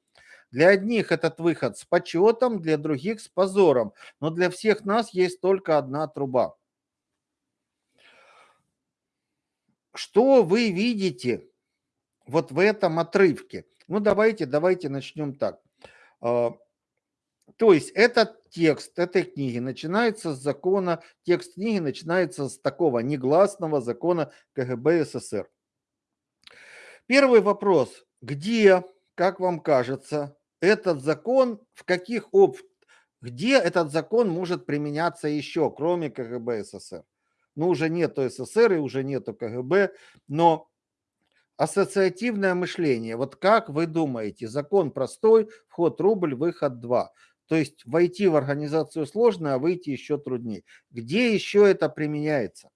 Для одних этот выход с почетом, для других с позором, но для всех нас есть только одна труба. Что вы видите вот в этом отрывке? Ну давайте, давайте начнем так а, то есть этот текст этой книги начинается с закона, текст книги начинается с такого негласного закона КГБ СССР. Первый вопрос. Где, как вам кажется, этот закон, в каких об... где этот закон может применяться еще, кроме КГБ СССР? Ну, уже нету СССР и уже нету КГБ, но ассоциативное мышление. Вот как вы думаете, закон простой, вход рубль, выход 2. То есть войти в организацию сложно, а выйти еще труднее. Где еще это применяется?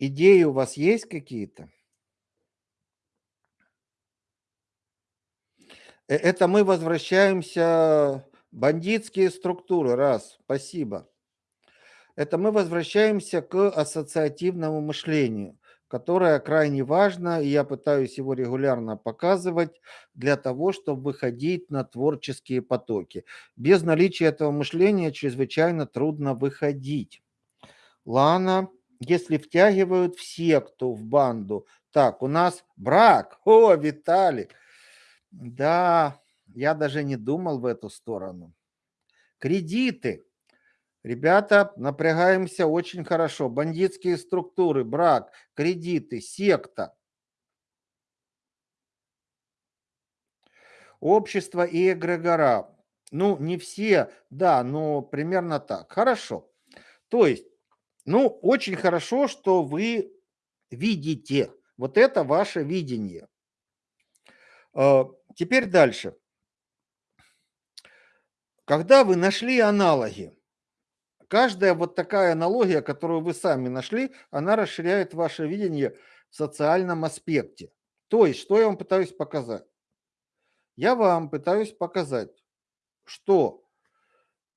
Идеи у вас есть какие-то? Э, это мы возвращаемся бандитские структуры, раз, спасибо. Это мы возвращаемся к ассоциативному мышлению, которое крайне важно, и я пытаюсь его регулярно показывать для того, чтобы выходить на творческие потоки. Без наличия этого мышления чрезвычайно трудно выходить. Лана, если втягивают в секту, в банду, так, у нас брак, о, Виталий, да, я даже не думал в эту сторону. Кредиты. Ребята, напрягаемся очень хорошо. Бандитские структуры, брак, кредиты, секта. Общество и эгрегора. Ну, не все, да, но примерно так. Хорошо. То есть, ну, очень хорошо, что вы видите. Вот это ваше видение. А, теперь дальше. Когда вы нашли аналоги, каждая вот такая аналогия, которую вы сами нашли, она расширяет ваше видение в социальном аспекте. То есть, что я вам пытаюсь показать? Я вам пытаюсь показать, что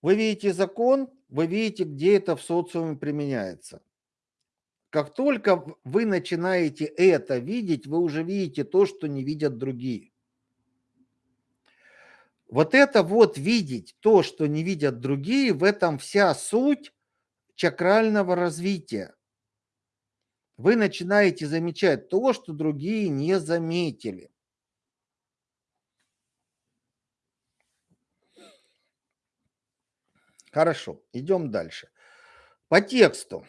вы видите закон, вы видите, где это в социуме применяется. Как только вы начинаете это видеть, вы уже видите то, что не видят другие. Вот это вот видеть то, что не видят другие, в этом вся суть чакрального развития. Вы начинаете замечать то, что другие не заметили. Хорошо, идем дальше. По тексту.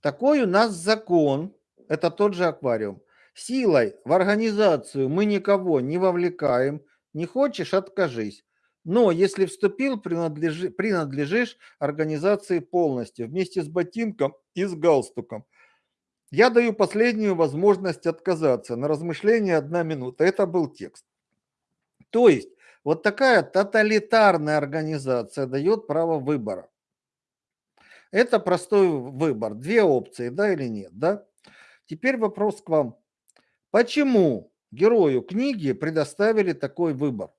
Такой у нас закон, это тот же аквариум. Силой в организацию мы никого не вовлекаем. Не хочешь – откажись. Но если вступил, принадлежи, принадлежишь организации полностью, вместе с ботинком и с галстуком. Я даю последнюю возможность отказаться. На размышление одна минута. Это был текст. То есть, вот такая тоталитарная организация дает право выбора. Это простой выбор. Две опции, да или нет, да? Теперь вопрос к вам. Почему герою книги предоставили такой выбор?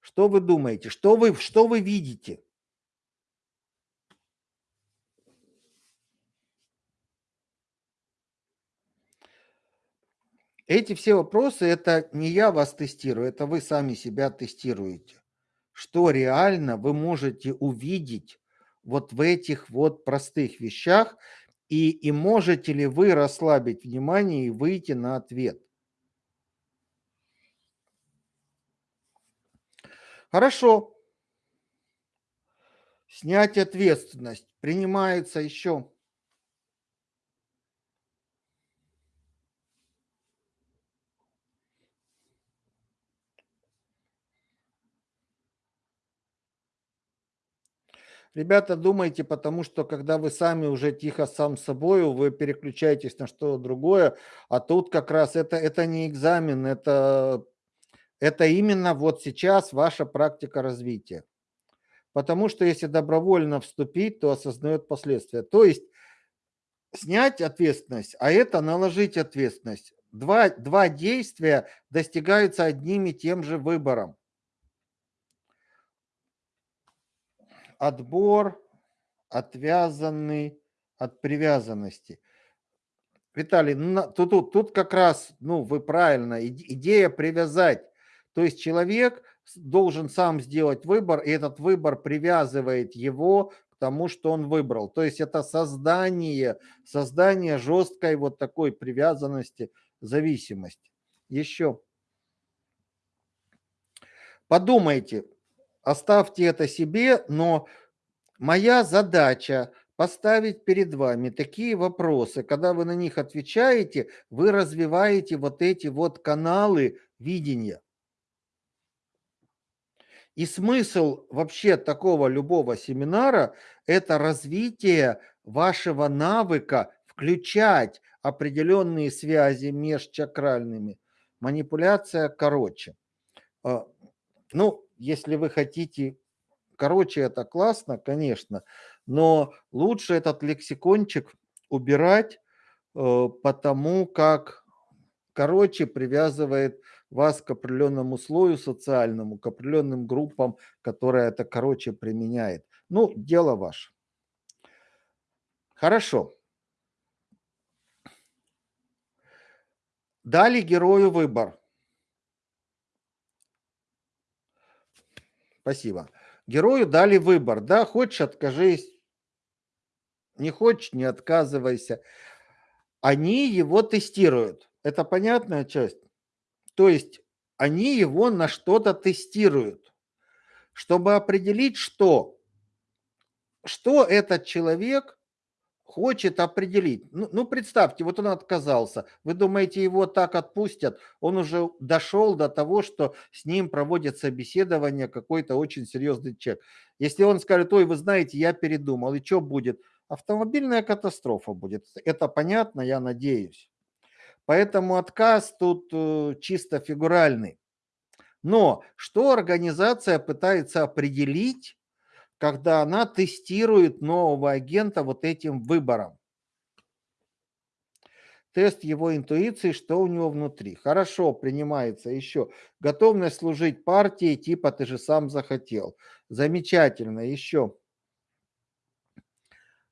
Что вы думаете? Что вы, что вы видите? Эти все вопросы, это не я вас тестирую, это вы сами себя тестируете. Что реально вы можете увидеть вот в этих вот простых вещах, и, и можете ли вы расслабить внимание и выйти на ответ? Хорошо. Снять ответственность. Принимается еще. Ребята, думайте, потому что когда вы сами уже тихо сам собой, вы переключаетесь на что-то другое, а тут как раз это, это не экзамен, это, это именно вот сейчас ваша практика развития. Потому что если добровольно вступить, то осознает последствия. То есть снять ответственность, а это наложить ответственность. Два, два действия достигаются одним и тем же выбором. Отбор отвязанный от привязанности. Виталий, ну, тут, тут, тут как раз, ну, вы правильно, идея привязать. То есть человек должен сам сделать выбор, и этот выбор привязывает его к тому, что он выбрал. То есть это создание, создание жесткой вот такой привязанности, зависимости. Еще. Подумайте, Оставьте это себе, но моя задача поставить перед вами такие вопросы. Когда вы на них отвечаете, вы развиваете вот эти вот каналы видения. И смысл вообще такого любого семинара – это развитие вашего навыка включать определенные связи межчакральными. Манипуляция короче. А, ну, если вы хотите, короче, это классно, конечно, но лучше этот лексикончик убирать, э, потому как короче, привязывает вас к определенному слою социальному, к определенным группам, которые это, короче, применяет. Ну, дело ваше. Хорошо. Дали герою выбор. Спасибо. Герою дали выбор. Да, хочешь, откажись. Не хочешь, не отказывайся. Они его тестируют. Это понятная часть? То есть они его на что-то тестируют, чтобы определить, что, что этот человек хочет определить. Ну, ну, представьте, вот он отказался. Вы думаете, его так отпустят? Он уже дошел до того, что с ним проводят собеседование какой-то очень серьезный человек. Если он скажет, ой, вы знаете, я передумал, и что будет? Автомобильная катастрофа будет. Это понятно, я надеюсь. Поэтому отказ тут э, чисто фигуральный. Но что организация пытается определить, когда она тестирует нового агента вот этим выбором? Тест его интуиции, что у него внутри. Хорошо, принимается еще. Готовность служить партии, типа ты же сам захотел. Замечательно, еще.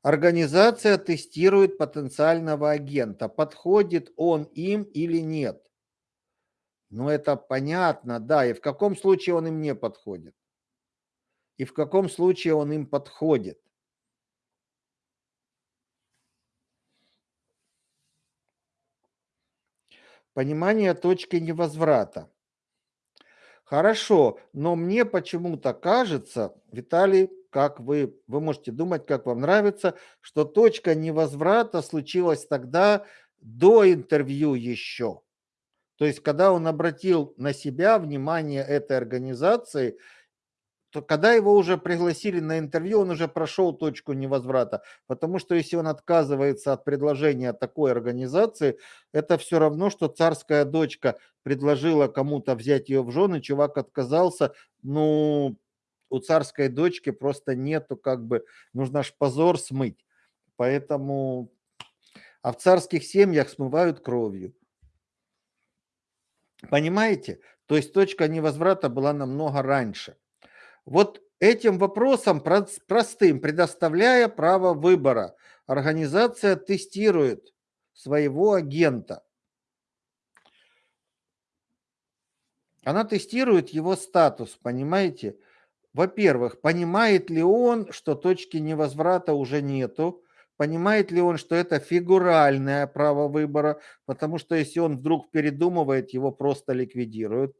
Организация тестирует потенциального агента. Подходит он им или нет. Ну, это понятно, да. И в каком случае он им не подходит? И в каком случае он им подходит? Понимание точки невозврата. Хорошо, но мне почему-то кажется, Виталий, как вы, вы можете думать, как вам нравится, что точка невозврата случилась тогда до интервью еще. То есть, когда он обратил на себя внимание этой организации, то когда его уже пригласили на интервью, он уже прошел точку невозврата. Потому что если он отказывается от предложения такой организации, это все равно, что царская дочка предложила кому-то взять ее в жены, чувак отказался, ну, у царской дочки просто нету, как бы, нужно аж позор смыть. Поэтому, а в царских семьях смывают кровью. Понимаете? То есть точка невозврата была намного раньше. Вот этим вопросом простым, предоставляя право выбора, организация тестирует своего агента. Она тестирует его статус, понимаете? Во-первых, понимает ли он, что точки невозврата уже нету, понимает ли он, что это фигуральное право выбора, потому что если он вдруг передумывает, его просто ликвидируют.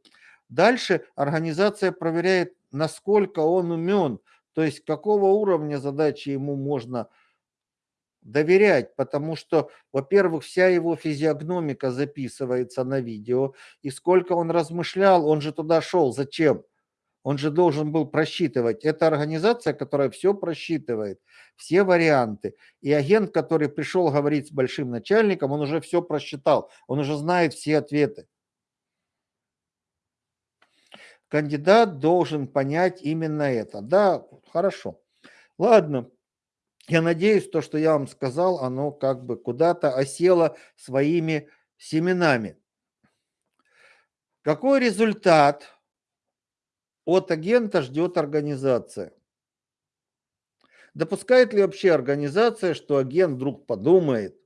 Дальше организация проверяет, насколько он умен, то есть какого уровня задачи ему можно доверять, потому что, во-первых, вся его физиогномика записывается на видео, и сколько он размышлял, он же туда шел, зачем? Он же должен был просчитывать. Это организация, которая все просчитывает, все варианты. И агент, который пришел говорить с большим начальником, он уже все просчитал, он уже знает все ответы кандидат должен понять именно это. Да, хорошо. Ладно. Я надеюсь, то, что я вам сказал, оно как бы куда-то осело своими семенами. Какой результат от агента ждет организация? Допускает ли вообще организация, что агент вдруг подумает,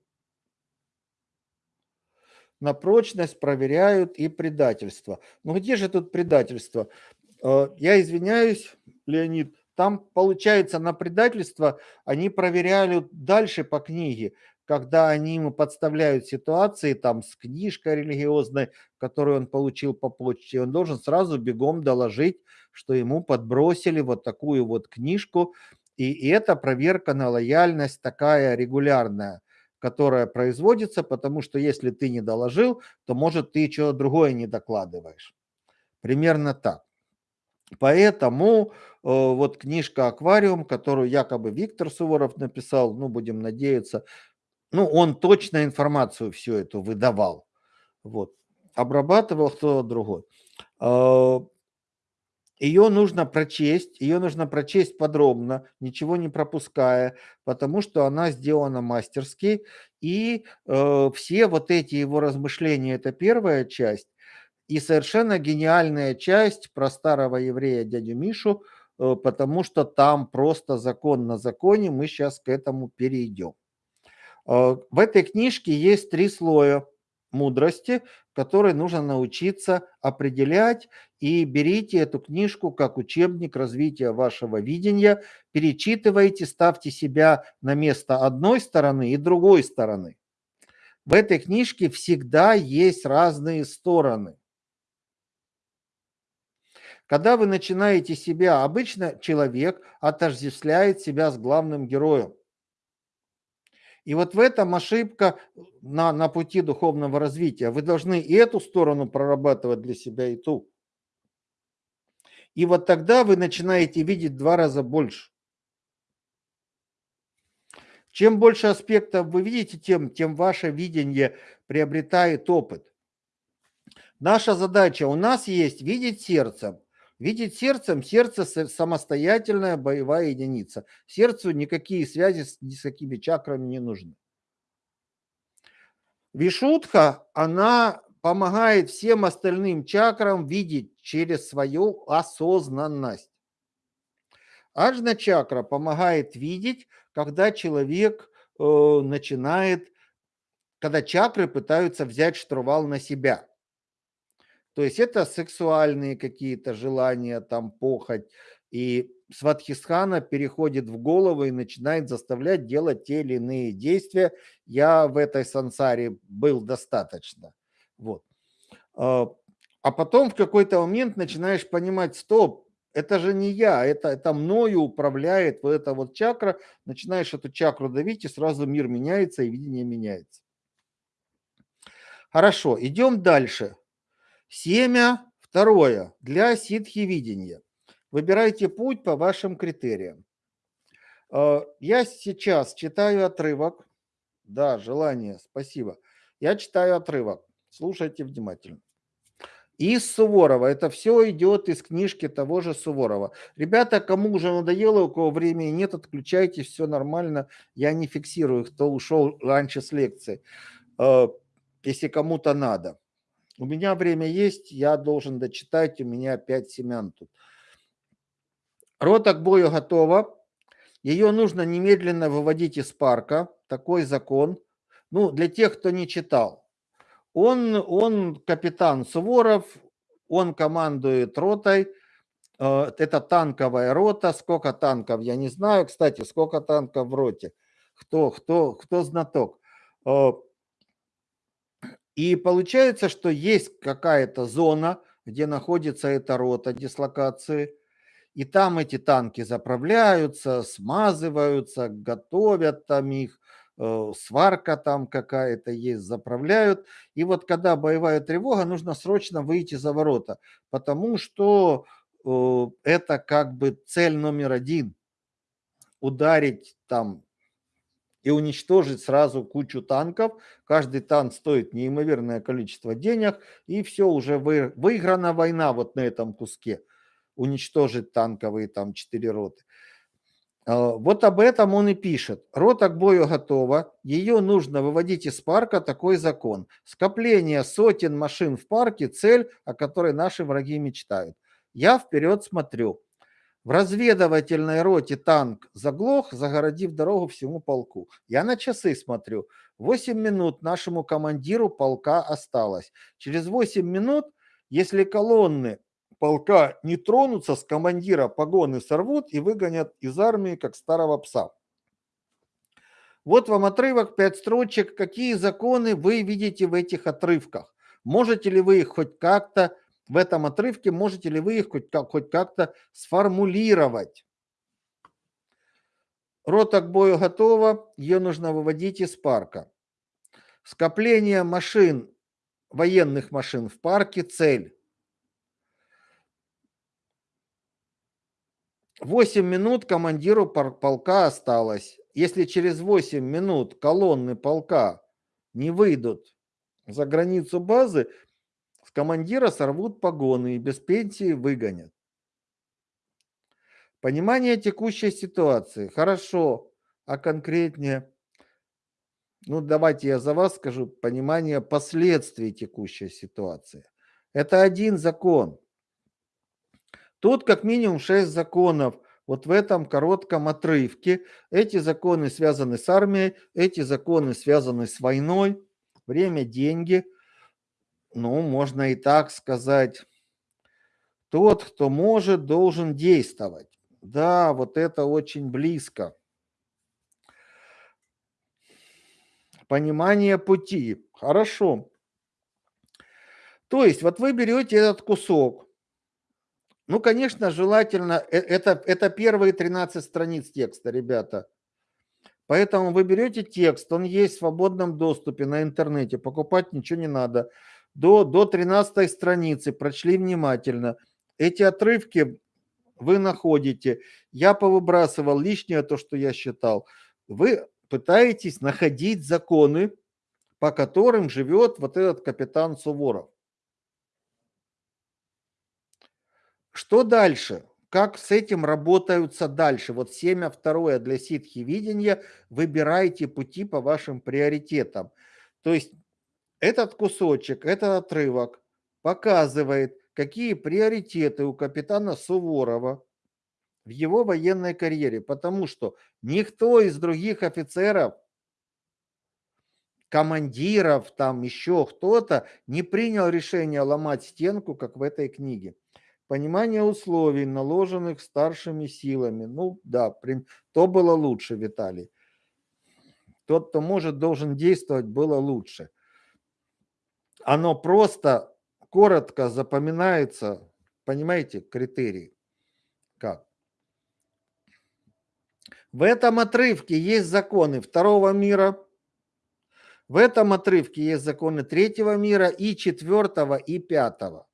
на прочность проверяют и предательство. Ну где же тут предательство? Э, я извиняюсь, Леонид, там получается на предательство они проверяли дальше по книге, когда они ему подставляют ситуации там с книжкой религиозной, которую он получил по почте, он должен сразу бегом доложить, что ему подбросили вот такую вот книжку, и, это проверка на лояльность такая регулярная которая производится, потому что если ты не доложил, то, может, ты что-то другое не докладываешь. Примерно так. Поэтому э, вот книжка «Аквариум», которую якобы Виктор Суворов написал, ну, будем надеяться, ну, он точно информацию всю эту выдавал. Вот. Обрабатывал кто-то другой. Ее нужно прочесть, ее нужно прочесть подробно, ничего не пропуская, потому что она сделана мастерски. И э, все вот эти его размышления– это первая часть. И совершенно гениальная часть про старого еврея дядю Мишу, э, потому что там просто закон на законе, мы сейчас к этому перейдем. Э, в этой книжке есть три слоя мудрости, которые нужно научиться определять. И берите эту книжку как учебник развития вашего видения, перечитывайте, ставьте себя на место одной стороны и другой стороны. В этой книжке всегда есть разные стороны. Когда вы начинаете себя, обычно человек отождествляет себя с главным героем. И вот в этом ошибка на, на пути духовного развития. Вы должны и эту сторону прорабатывать для себя, и ту. И вот тогда вы начинаете видеть два раза больше. Чем больше аспектов вы видите, тем, тем ваше видение приобретает опыт. Наша задача, у нас есть видеть сердцем, Видеть сердцем, сердце самостоятельная боевая единица. Сердцу никакие связи с ни с какими чакрами не нужны. Вишутха, она помогает всем остальным чакрам видеть через свою осознанность. Аджна чакра помогает видеть, когда человек э, начинает, когда чакры пытаются взять штурвал на себя. То есть это сексуальные какие-то желания, там похоть. И Сватхисхана переходит в голову и начинает заставлять делать те или иные действия. Я в этой сансаре был достаточно. Вот. А, а потом в какой-то момент начинаешь понимать, стоп, это же не я, это, это мною управляет вот эта вот чакра. Начинаешь эту чакру давить, и сразу мир меняется, и видение меняется. Хорошо, идем дальше. Семя второе для ситхи-видения. Выбирайте путь по вашим критериям. Э, я сейчас читаю отрывок. Да, желание, спасибо. Я читаю отрывок. Слушайте внимательно. Из Суворова. Это все идет из книжки того же Суворова. Ребята, кому уже надоело, у кого времени нет, отключайте, все нормально. Я не фиксирую, кто ушел раньше с лекции. Э, если кому-то надо. У меня время есть, я должен дочитать, у меня 5 семян тут. Рота к бою готова. Ее нужно немедленно выводить из парка. Такой закон. Ну, для тех, кто не читал. Он, он капитан Суворов, он командует ротой. Э, это танковая рота. Сколько танков, я не знаю. Кстати, сколько танков в роте? Кто, кто, кто знаток? Э, и получается, что есть какая-то зона, где находится эта рота дислокации, и там эти танки заправляются, смазываются, готовят там их, сварка там какая-то есть, заправляют. И вот когда боевая тревога, нужно срочно выйти за ворота, потому что э, это как бы цель номер один. Ударить там и уничтожить сразу кучу танков. Каждый танк стоит неимоверное количество денег, и все, уже вы, выиграна война вот на этом куске. Уничтожить танковые там четыре роты. А, вот об этом он и пишет. Рота к бою готова, ее нужно выводить из парка, такой закон. Скопление сотен машин в парке – цель, о которой наши враги мечтают. Я вперед смотрю. В разведывательной роте танк заглох, загородив дорогу всему полку. Я на часы смотрю. 8 минут нашему командиру полка осталось. Через 8 минут, если колонны полка не тронутся, с командира погоны сорвут и выгонят из армии, как старого пса. Вот вам отрывок, 5 строчек. Какие законы вы видите в этих отрывках? Можете ли вы их хоть как-то в этом отрывке, можете ли вы их хоть, как, хоть как-то сформулировать? Рота к бою готова, ее нужно выводить из парка. Скопление машин, военных машин в парке – цель. 8 минут командиру полка осталось. Если через 8 минут колонны полка не выйдут за границу базы, командира сорвут погоны и без пенсии выгонят. Понимание текущей ситуации. Хорошо. А конкретнее? Ну, давайте я за вас скажу. Понимание последствий текущей ситуации. Это один закон. Тут как минимум шесть законов. Вот в этом коротком отрывке. Эти законы связаны с армией, эти законы связаны с войной. Время, деньги. Ну, можно и так сказать. Тот, кто может, должен действовать. Да, вот это очень близко. Понимание пути. Хорошо. То есть вот вы берете этот кусок. Ну, конечно, желательно, э, это, это первые 13 страниц текста, ребята. Поэтому вы берете текст, он есть в свободном доступе на интернете, покупать ничего не надо. До, до 13 страницы прочли внимательно. Эти отрывки вы находите. Я повыбрасывал лишнее, то, что я считал. Вы пытаетесь находить законы, по которым живет вот этот капитан Суворов. Что дальше? Как с этим работаются дальше? Вот семя второе для ситхи видения. Выбирайте пути по вашим приоритетам. То есть этот кусочек, этот отрывок показывает, какие приоритеты у капитана Суворова в его военной карьере. Потому что никто из других офицеров, командиров, там еще кто-то не принял решение ломать стенку, как в этой книге. Понимание условий, наложенных старшими силами. Ну да, то было лучше, Виталий. Тот, кто может, должен действовать, было лучше. Оно просто коротко запоминается, понимаете, критерии. Как? В этом отрывке есть законы второго мира, в этом отрывке есть законы третьего мира и четвертого и пятого.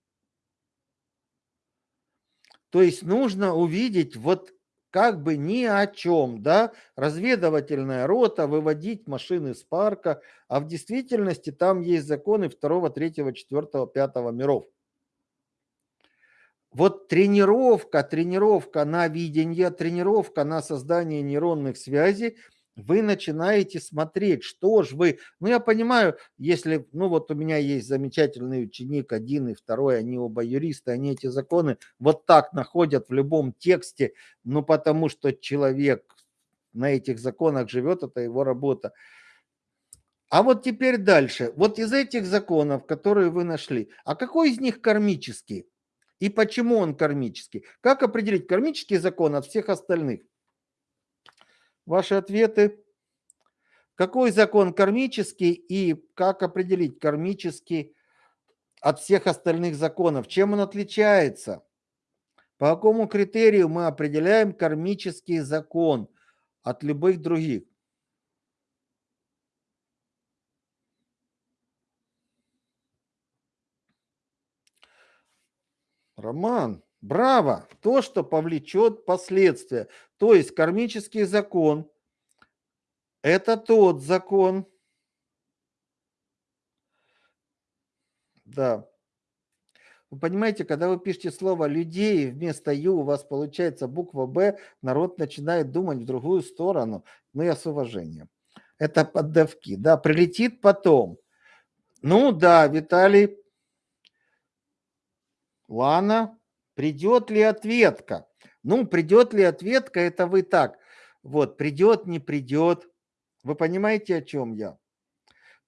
То есть нужно увидеть вот как бы ни о чем, да, разведывательная рота, выводить машины с парка, а в действительности там есть законы второго, третьего, четвертого, пятого миров. Вот тренировка, тренировка на видение, тренировка на создание нейронных связей – вы начинаете смотреть, что же вы... Ну, я понимаю, если... Ну, вот у меня есть замечательный ученик, один и второй, они оба юристы, они эти законы вот так находят в любом тексте, ну, потому что человек на этих законах живет, это его работа. А вот теперь дальше. Вот из этих законов, которые вы нашли, а какой из них кармический? И почему он кармический? Как определить кармический закон от всех остальных? Ваши ответы. Какой закон кармический и как определить кармический от всех остальных законов? Чем он отличается? По какому критерию мы определяем кармический закон от любых других? Роман, Браво! То, что повлечет последствия. То есть кармический закон – это тот закон, да. Вы понимаете, когда вы пишете слово «людей» вместо «ю», у вас получается буква «б», народ начинает думать в другую сторону. Ну, я с уважением. Это поддавки, да, прилетит потом. Ну да, Виталий, Лана, Придет ли ответка? Ну, придет ли ответка, это вы так. Вот, придет, не придет. Вы понимаете, о чем я?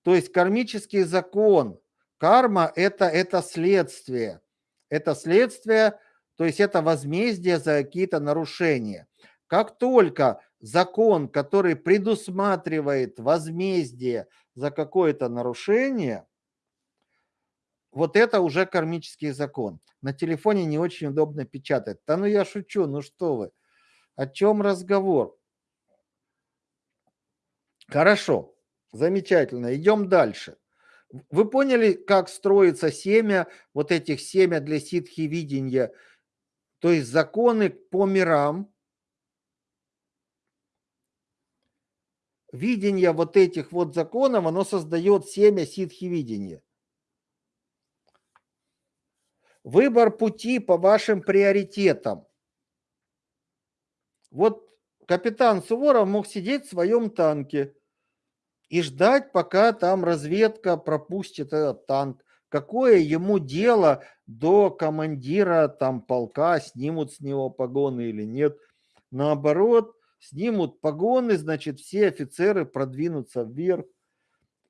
То есть кармический закон, карма это, это следствие. Это следствие, то есть это возмездие за какие-то нарушения. Как только закон, который предусматривает возмездие за какое-то нарушение, вот это уже кармический закон. На телефоне не очень удобно печатать. Да ну я шучу, ну что вы. О чем разговор? Хорошо, замечательно. Идем дальше. Вы поняли, как строится семя, вот этих семя для ситхи видения, то есть законы по мирам, видение вот этих вот законов, оно создает семя ситхи видения. Выбор пути по вашим приоритетам. Вот капитан Суворов мог сидеть в своем танке и ждать, пока там разведка пропустит этот танк. Какое ему дело до командира там полка, снимут с него погоны или нет. Наоборот, снимут погоны, значит, все офицеры продвинутся вверх.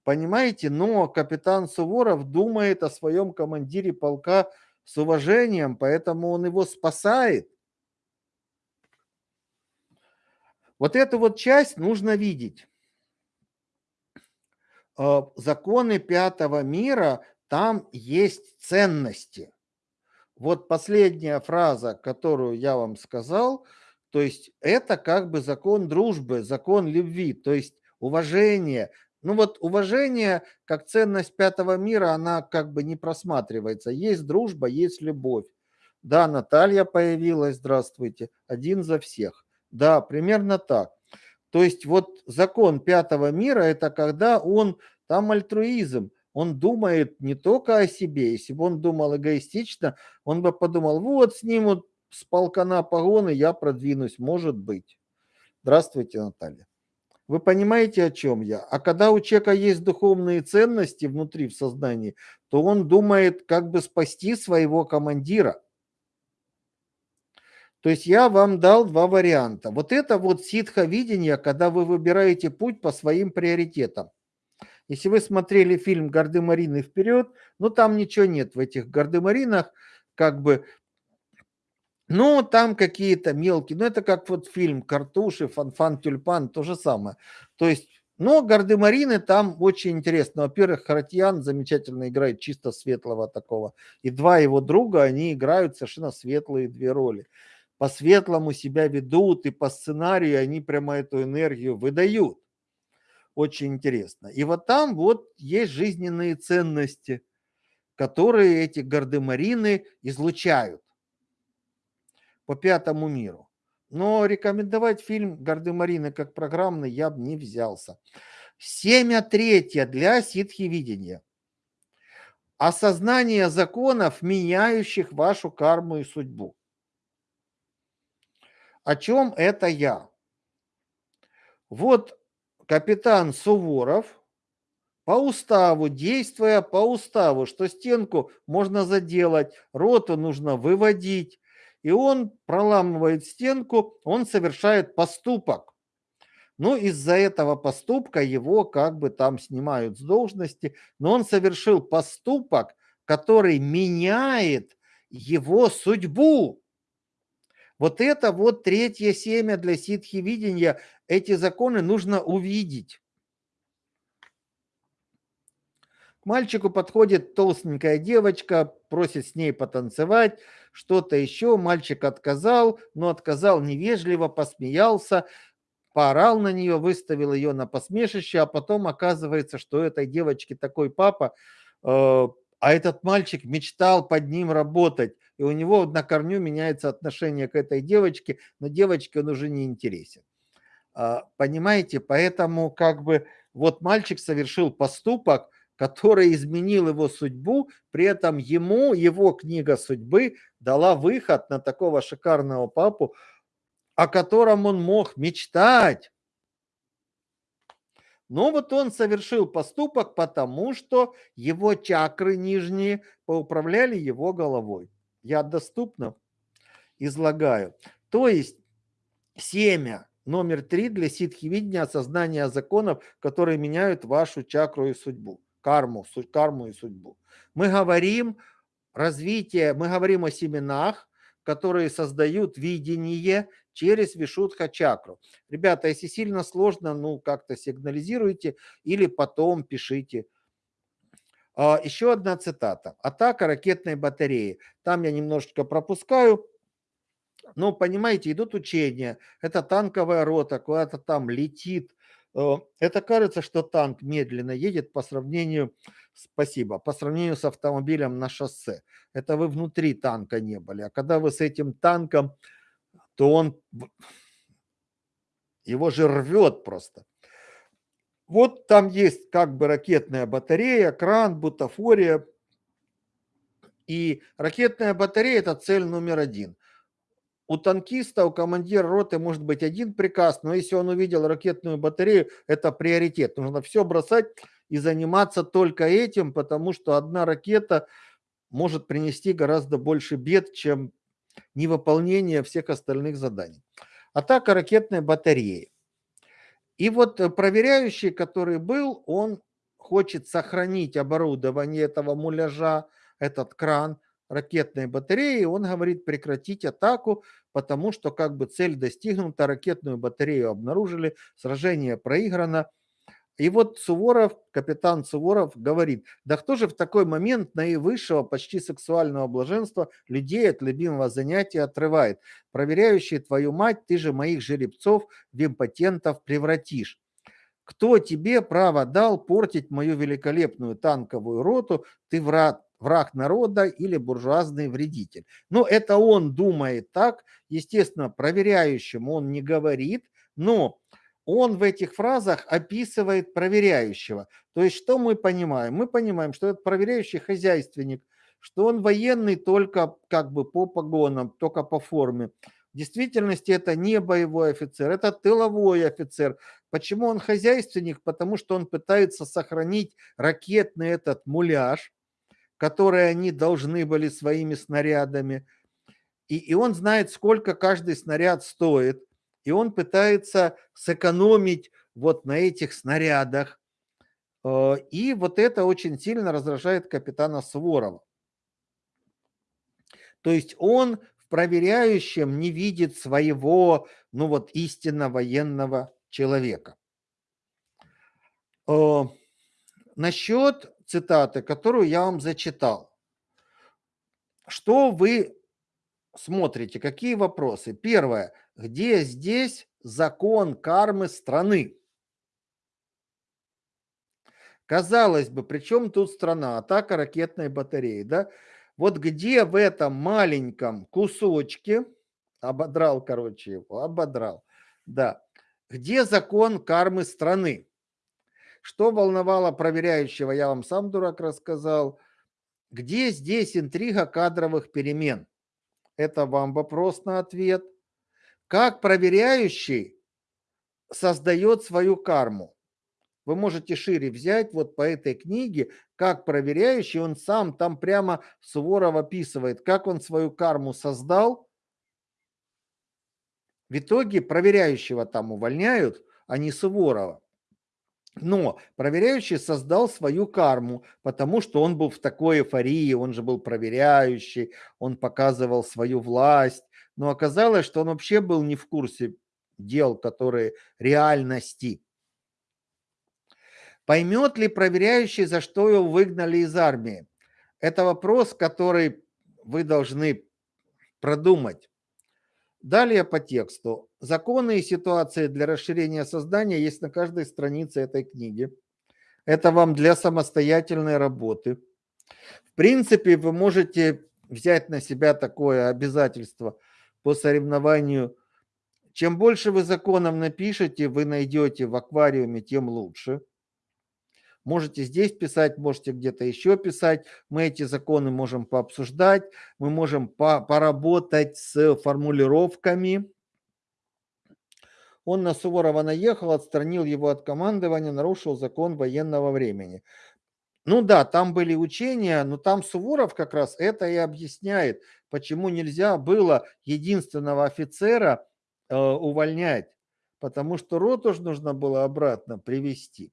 Понимаете, но капитан Суворов думает о своем командире полка с уважением, поэтому он его спасает. Вот эту вот часть нужно видеть. А, законы пятого мира, там есть ценности. Вот последняя фраза, которую я вам сказал, то есть это как бы закон дружбы, закон любви, то есть уважение. Ну вот уважение как ценность пятого мира, она как бы не просматривается. Есть дружба, есть любовь. Да, Наталья появилась, здравствуйте, один за всех. Да, примерно так. То есть вот закон пятого мира – это когда он, там альтруизм, он думает не только о себе. Если бы он думал эгоистично, он бы подумал, вот снимут с полкана погоны, я продвинусь, может быть. Здравствуйте, Наталья. Вы понимаете, о чем я? А когда у человека есть духовные ценности внутри в сознании, то он думает, как бы спасти своего командира. То есть я вам дал два варианта. Вот это вот ситха-видение, когда вы выбираете путь по своим приоритетам. Если вы смотрели фильм «Гардемарины вперед», ну там ничего нет в этих гардемаринах, как бы, ну там какие-то мелкие, ну это как вот фильм «Картуши», «Фанфан Тюльпан», то же самое. То есть, но гардемарины там очень интересно. Во-первых, Харатьян замечательно играет чисто светлого такого. И два его друга, они играют совершенно светлые две роли по-светлому себя ведут, и по сценарию они прямо эту энергию выдают. Очень интересно. И вот там вот есть жизненные ценности, которые эти гардемарины излучают по пятому миру. Но рекомендовать фильм «Гардемарины» как программный я бы не взялся. Семя третье для ситхи-видения. Осознание законов, меняющих вашу карму и судьбу. О чем это я? Вот капитан Суворов по уставу, действуя по уставу, что стенку можно заделать, роту нужно выводить, и он проламывает стенку, он совершает поступок. Ну, из-за этого поступка его как бы там снимают с должности, но он совершил поступок, который меняет его судьбу. Вот это вот третье семя для ситхи видения. Эти законы нужно увидеть. К мальчику подходит толстенькая девочка, просит с ней потанцевать, что-то еще. Мальчик отказал, но отказал невежливо, посмеялся, поорал на нее, выставил ее на посмешище, а потом оказывается, что этой девочке такой папа, э, а этот мальчик мечтал под ним работать и у него на корню меняется отношение к этой девочке, но девочке он уже не интересен. А, понимаете, поэтому как бы вот мальчик совершил поступок, который изменил его судьбу, при этом ему его книга судьбы дала выход на такого шикарного папу, о котором он мог мечтать. Но вот он совершил поступок, потому что его чакры нижние поуправляли его головой я доступно излагаю. То есть семя номер три для ситхи-видения осознания законов, которые меняют вашу чакру и судьбу, карму, карму и судьбу. Мы говорим развитие, мы говорим о семенах, которые создают видение через вишудха чакру. Ребята, если сильно сложно, ну как-то сигнализируйте или потом пишите а, Еще одна цитата. Атака ракетной батареи. Там я немножечко пропускаю. Но, понимаете, идут учения. Это танковая рота, куда-то там летит. Э, это кажется, что танк медленно едет по сравнению, спасибо, по сравнению с автомобилем на шоссе. Это вы внутри танка не были. А когда вы с этим танком, то он, его же рвет просто. Вот там есть как бы ракетная батарея, кран, бутафория. И ракетная батарея – это цель номер один. У танкиста, у командира роты может быть один приказ, но если он увидел ракетную батарею, это приоритет. Нужно все бросать и заниматься только этим, потому что одна ракета может принести гораздо больше бед, чем невыполнение всех остальных заданий. Атака ракетной батареи. И вот проверяющий, который был, он хочет сохранить оборудование этого муляжа, этот кран ракетной батареи, он говорит прекратить атаку, потому что как бы цель достигнута, ракетную батарею обнаружили, сражение проиграно. И вот Суворов, капитан Суворов говорит, да кто же в такой момент наивысшего, почти сексуального блаженства людей от любимого занятия отрывает? Проверяющий твою мать, ты же моих жеребцов в импотентов превратишь. Кто тебе право дал портить мою великолепную танковую роту? Ты враг, враг народа или буржуазный вредитель. Но это он думает так. Естественно, проверяющему он не говорит, но он в этих фразах описывает проверяющего. То есть что мы понимаем? Мы понимаем, что этот проверяющий хозяйственник, что он военный только как бы по погонам, только по форме. В действительности это не боевой офицер, это тыловой офицер. Почему он хозяйственник? Потому что он пытается сохранить ракетный этот муляж, который они должны были своими снарядами. И, и он знает, сколько каждый снаряд стоит – и он пытается сэкономить вот на этих снарядах. Э, и вот это очень сильно раздражает капитана Суворова. То есть он в проверяющем не видит своего, ну вот, истинно военного человека. Э, насчет цитаты, которую я вам зачитал. Что вы смотрите, какие вопросы? Первое – где здесь закон кармы страны? Казалось бы, при чем тут страна? Атака ракетной батареи, да? Вот где в этом маленьком кусочке, ободрал, короче, его, ободрал, да, где закон кармы страны? Что волновало проверяющего, я вам сам, дурак, рассказал. Где здесь интрига кадровых перемен? Это вам вопрос на ответ. Как проверяющий создает свою карму? Вы можете шире взять вот по этой книге, как проверяющий, он сам там прямо Суворов описывает, как он свою карму создал. В итоге проверяющего там увольняют, а не Суворова. Но проверяющий создал свою карму, потому что он был в такой эйфории, он же был проверяющий, он показывал свою власть, но оказалось, что он вообще был не в курсе дел, которые реальности. Поймет ли проверяющий, за что его выгнали из армии? Это вопрос, который вы должны продумать. Далее по тексту. Законы и ситуации для расширения создания есть на каждой странице этой книги. Это вам для самостоятельной работы. В принципе, вы можете взять на себя такое обязательство – по соревнованию. Чем больше вы законов напишете, вы найдете в аквариуме, тем лучше. Можете здесь писать, можете где-то еще писать. Мы эти законы можем пообсуждать, мы можем по поработать с формулировками. Он на Суворова наехал, отстранил его от командования, нарушил закон военного времени. Ну да, там были учения, но там Суворов как раз это и объясняет, почему нельзя было единственного офицера э, увольнять, потому что роту нужно было обратно привести.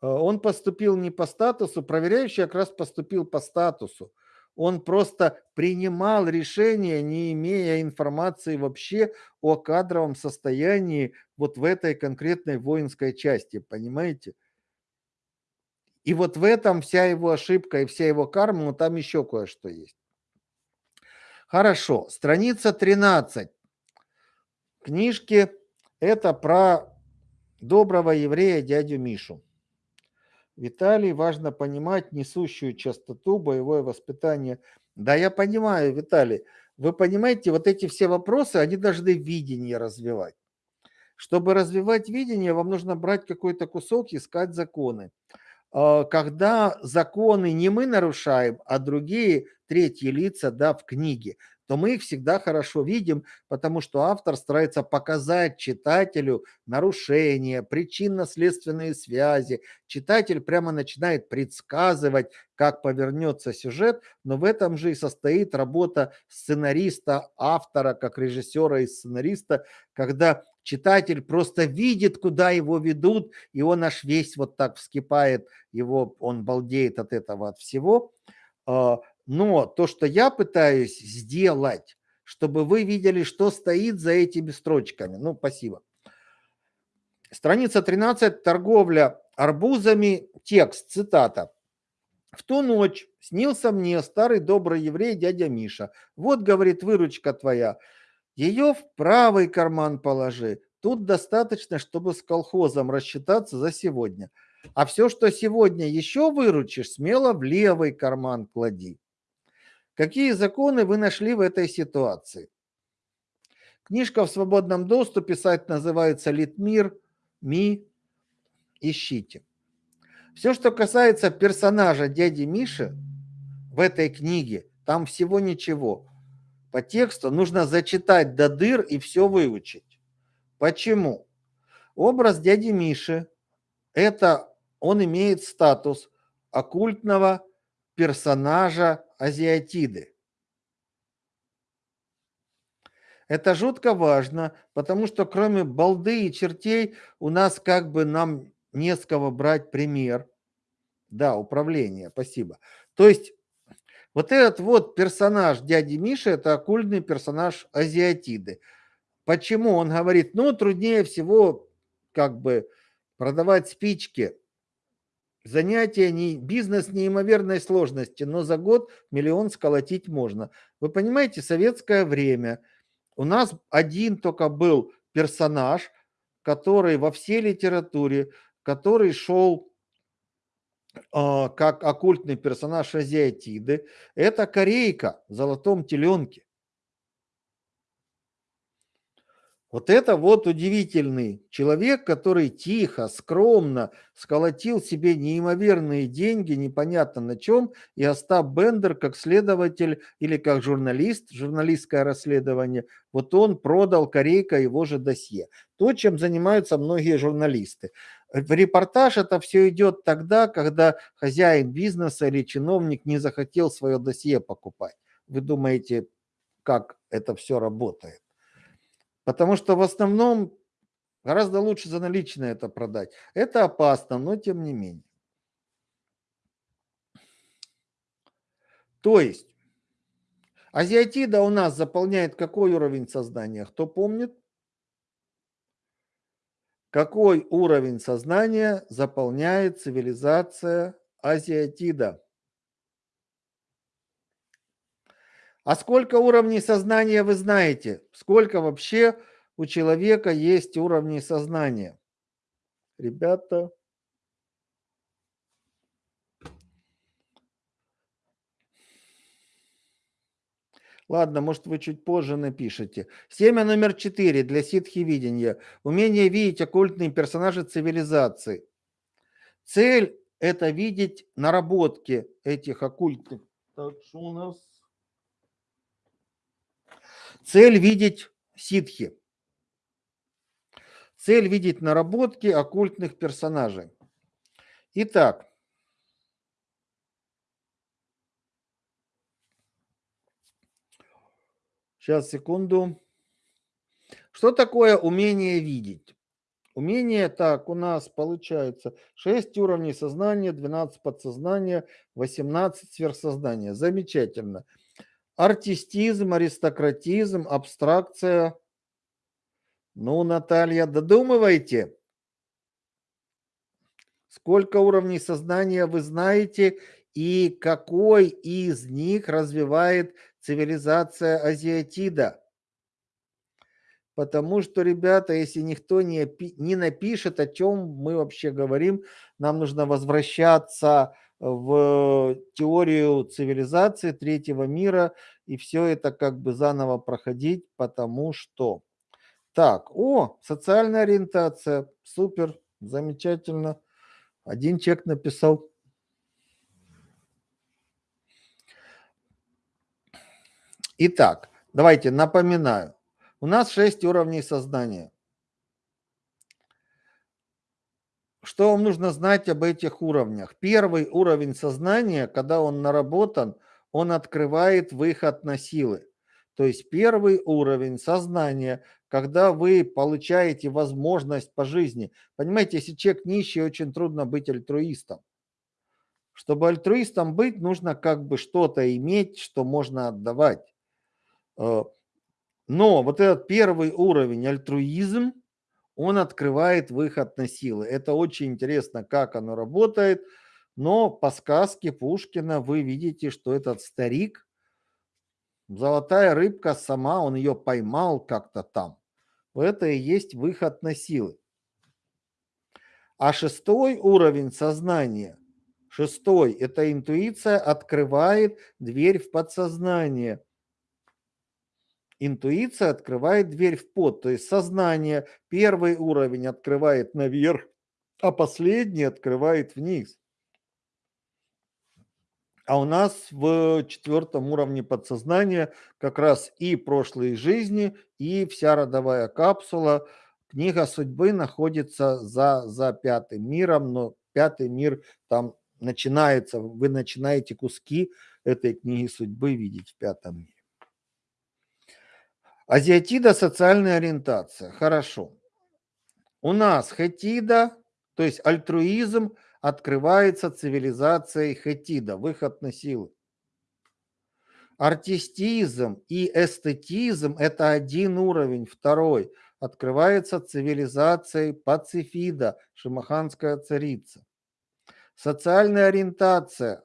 Э, он поступил не по статусу, проверяющий как раз поступил по статусу. Он просто принимал решение, не имея информации вообще о кадровом состоянии вот в этой конкретной воинской части, понимаете? И вот в этом вся его ошибка и вся его карма, но там еще кое-что есть. Хорошо, страница 13 книжки. Это про доброго еврея дядю Мишу. Виталий, важно понимать несущую частоту, боевое воспитание. Да, я понимаю, Виталий. Вы понимаете, вот эти все вопросы, они должны видение развивать. Чтобы развивать видение, вам нужно брать какой-то кусок, искать законы. а, когда законы не мы нарушаем, а другие третьи лица да, в книге, то мы их всегда хорошо видим, потому что автор старается показать читателю нарушения, причинно-следственные связи. Читатель прямо начинает предсказывать, как повернется сюжет, но в этом же и состоит работа сценариста, автора, как режиссера и сценариста, когда читатель просто видит, куда его ведут, и он аж весь вот так вскипает, его, он балдеет от этого, от всего. Но то, что я пытаюсь сделать, чтобы вы видели, что стоит за этими строчками. Ну, спасибо. Страница 13. Торговля арбузами. Текст, цитата. В ту ночь снился мне старый добрый еврей дядя Миша. Вот, говорит, выручка твоя. Ее в правый карман положи. Тут достаточно, чтобы с колхозом рассчитаться за сегодня. А все, что сегодня еще выручишь, смело в левый карман клади. Какие законы вы нашли в этой ситуации? Книжка в свободном доступе, сайт называется Литмир, Ми, ищите. Все, что касается персонажа дяди Миши в этой книге, там всего ничего. По тексту нужно зачитать до дыр и все выучить. Почему? Образ дяди Миши – это он имеет статус оккультного персонажа азиатиды. Это жутко важно, потому что кроме балды и чертей у нас как бы нам не с кого брать пример. Да, управление, спасибо. То есть вот этот вот персонаж дяди Миши, это оккультный персонаж азиатиды. Почему? Он говорит, ну, труднее всего как бы продавать спички Занятие, не, бизнес неимоверной сложности, но за год миллион сколотить можно. Вы понимаете, советское время. У нас один только был персонаж, который во всей литературе, который шел э, как оккультный персонаж азиатиды. Это корейка в золотом теленке. Вот это вот удивительный человек, который тихо, скромно сколотил себе неимоверные деньги, непонятно на чем, и Остап Бендер как следователь или как журналист, журналистское расследование, вот он продал Корейка его же досье. То, чем занимаются многие журналисты. В репортаж это все идет тогда, когда хозяин бизнеса или чиновник не захотел свое досье покупать. Вы думаете, как это все работает? Потому что в основном гораздо лучше за наличные это продать. Это опасно, но тем не менее. То есть азиатида у нас заполняет какой уровень сознания? Кто помнит? Какой уровень сознания заполняет цивилизация азиатида? А сколько уровней сознания вы знаете? Сколько вообще у человека есть уровней сознания? Ребята. Ладно, может вы чуть позже напишите. Семя номер четыре для ситхи видения. Умение видеть оккультные персонажи цивилизации. Цель – это видеть наработки этих оккультных. Так что у нас Цель видеть ситхи. Цель видеть наработки оккультных персонажей. Итак, сейчас, секунду. Что такое умение видеть? Умение, так, у нас получается 6 уровней сознания, 12 подсознания, 18 сверхсознания. Замечательно. Артистизм, аристократизм, абстракция. Ну, Наталья, додумывайте. Сколько уровней сознания вы знаете и какой из них развивает цивилизация азиатида? Потому что, ребята, если никто не, не напишет, о чем мы вообще говорим, нам нужно возвращаться в теорию цивилизации третьего мира и все это как бы заново проходить, потому что... Так, о, социальная ориентация, супер, замечательно. Один человек написал. Итак, давайте напоминаю. У нас шесть уровней сознания. Что вам нужно знать об этих уровнях? Первый уровень сознания, когда он наработан, он открывает выход на силы. То есть первый уровень сознания, когда вы получаете возможность по жизни. Понимаете, если человек нищий, очень трудно быть альтруистом. Чтобы альтруистом быть, нужно как бы что-то иметь, что можно отдавать. Э, но вот этот первый уровень альтруизм, он открывает выход на силы. Это очень интересно, как оно работает. Но по сказке Пушкина вы видите, что этот старик, золотая рыбка сама, он ее поймал как-то там. Это и есть выход на силы. А шестой уровень сознания, шестой, это интуиция открывает дверь в подсознание. Интуиция открывает дверь в под, то есть сознание, первый уровень открывает наверх, а последний открывает вниз. А у нас в четвертом уровне подсознания как раз и прошлые жизни, и вся родовая капсула. Книга судьбы находится за, за пятым миром, но пятый мир там начинается, вы начинаете куски этой книги судьбы видеть в пятом мире. Азиатида – социальная ориентация. Хорошо. У нас хетида, то есть альтруизм – открывается цивилизацией Хетида, выход на силы. Артистизм и эстетизм – это один уровень, второй. Открывается цивилизацией Пацифида, шимаханская царица. Социальная ориентация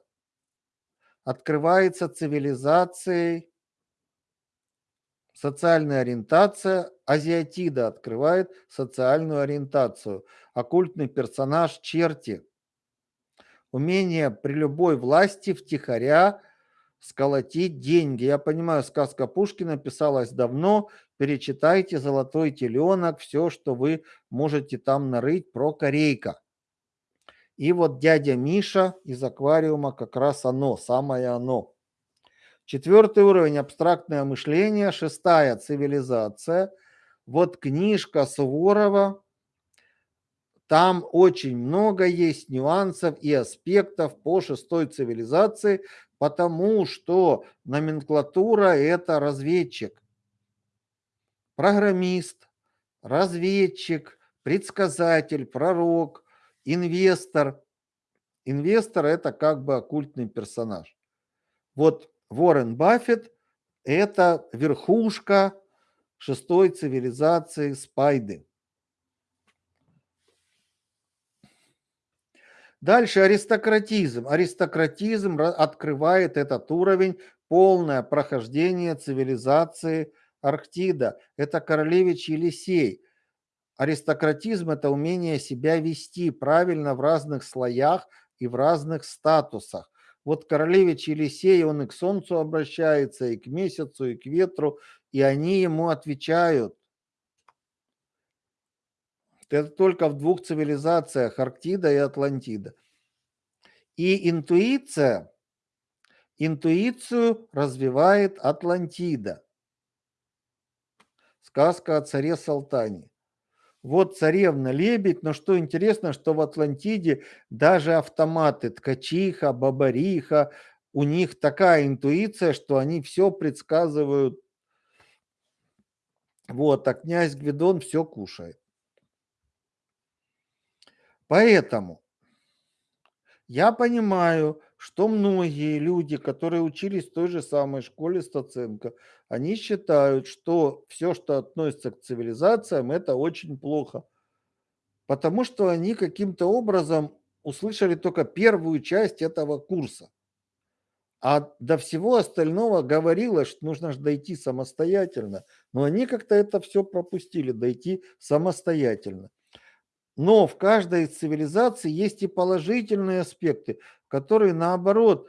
открывается цивилизацией Социальная ориентация азиатида открывает социальную ориентацию. Оккультный персонаж черти умение при любой власти втихаря сколотить деньги. Я понимаю, сказка Пушкина писалась давно. Перечитайте «Золотой теленок», все, что вы можете там нарыть про корейка. И вот дядя Миша из аквариума как раз оно, самое оно. Четвертый уровень – абстрактное мышление. Шестая – цивилизация. Вот книжка Суворова там очень много есть нюансов и аспектов по шестой цивилизации, потому что номенклатура – это разведчик, программист, разведчик, предсказатель, пророк, инвестор. Инвестор – это как бы оккультный персонаж. Вот Уоррен Баффет – это верхушка шестой цивилизации Спайды. Дальше аристократизм. Аристократизм открывает этот уровень, полное прохождение цивилизации Арктида. Это королевич Елисей. Аристократизм – это умение себя вести правильно в разных слоях и в разных статусах. Вот королевич Елисей, он и к солнцу обращается, и к месяцу, и к ветру, и они ему отвечают. Это только в двух цивилизациях, Арктида и Атлантида. И интуиция, интуицию развивает Атлантида. Сказка о царе Салтане. Вот царевна-лебедь, но что интересно, что в Атлантиде даже автоматы, ткачиха, бабариха, у них такая интуиция, что они все предсказывают. Вот, а князь Гвидон все кушает. Поэтому я понимаю, что многие люди, которые учились в той же самой школе Стаценко, они считают, что все, что относится к цивилизациям, это очень плохо. Потому что они каким-то образом услышали только первую часть этого курса. А до всего остального говорилось, что нужно же дойти самостоятельно. Но они как-то это все пропустили, дойти самостоятельно. Но в каждой цивилизации есть и положительные аспекты, которые наоборот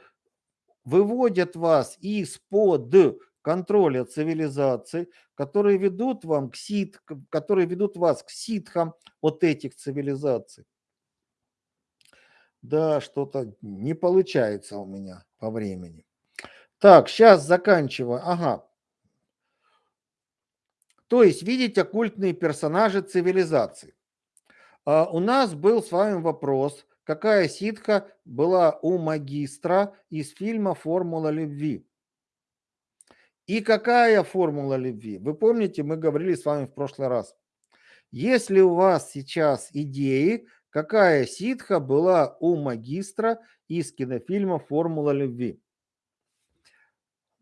выводят вас из-под контроля цивилизации, которые ведут вам к сит, которые ведут вас к ситхам от этих цивилизаций. Да, что-то не получается у меня по времени. Так, сейчас заканчиваю. Ага. То есть видеть оккультные персонажи цивилизации. А, у нас был с вами вопрос, какая ситха была у магистра из фильма «Формула любви». И какая формула любви? Вы помните, мы говорили с вами в прошлый раз. Если у вас сейчас идеи, какая ситха была у магистра из кинофильма «Формула любви».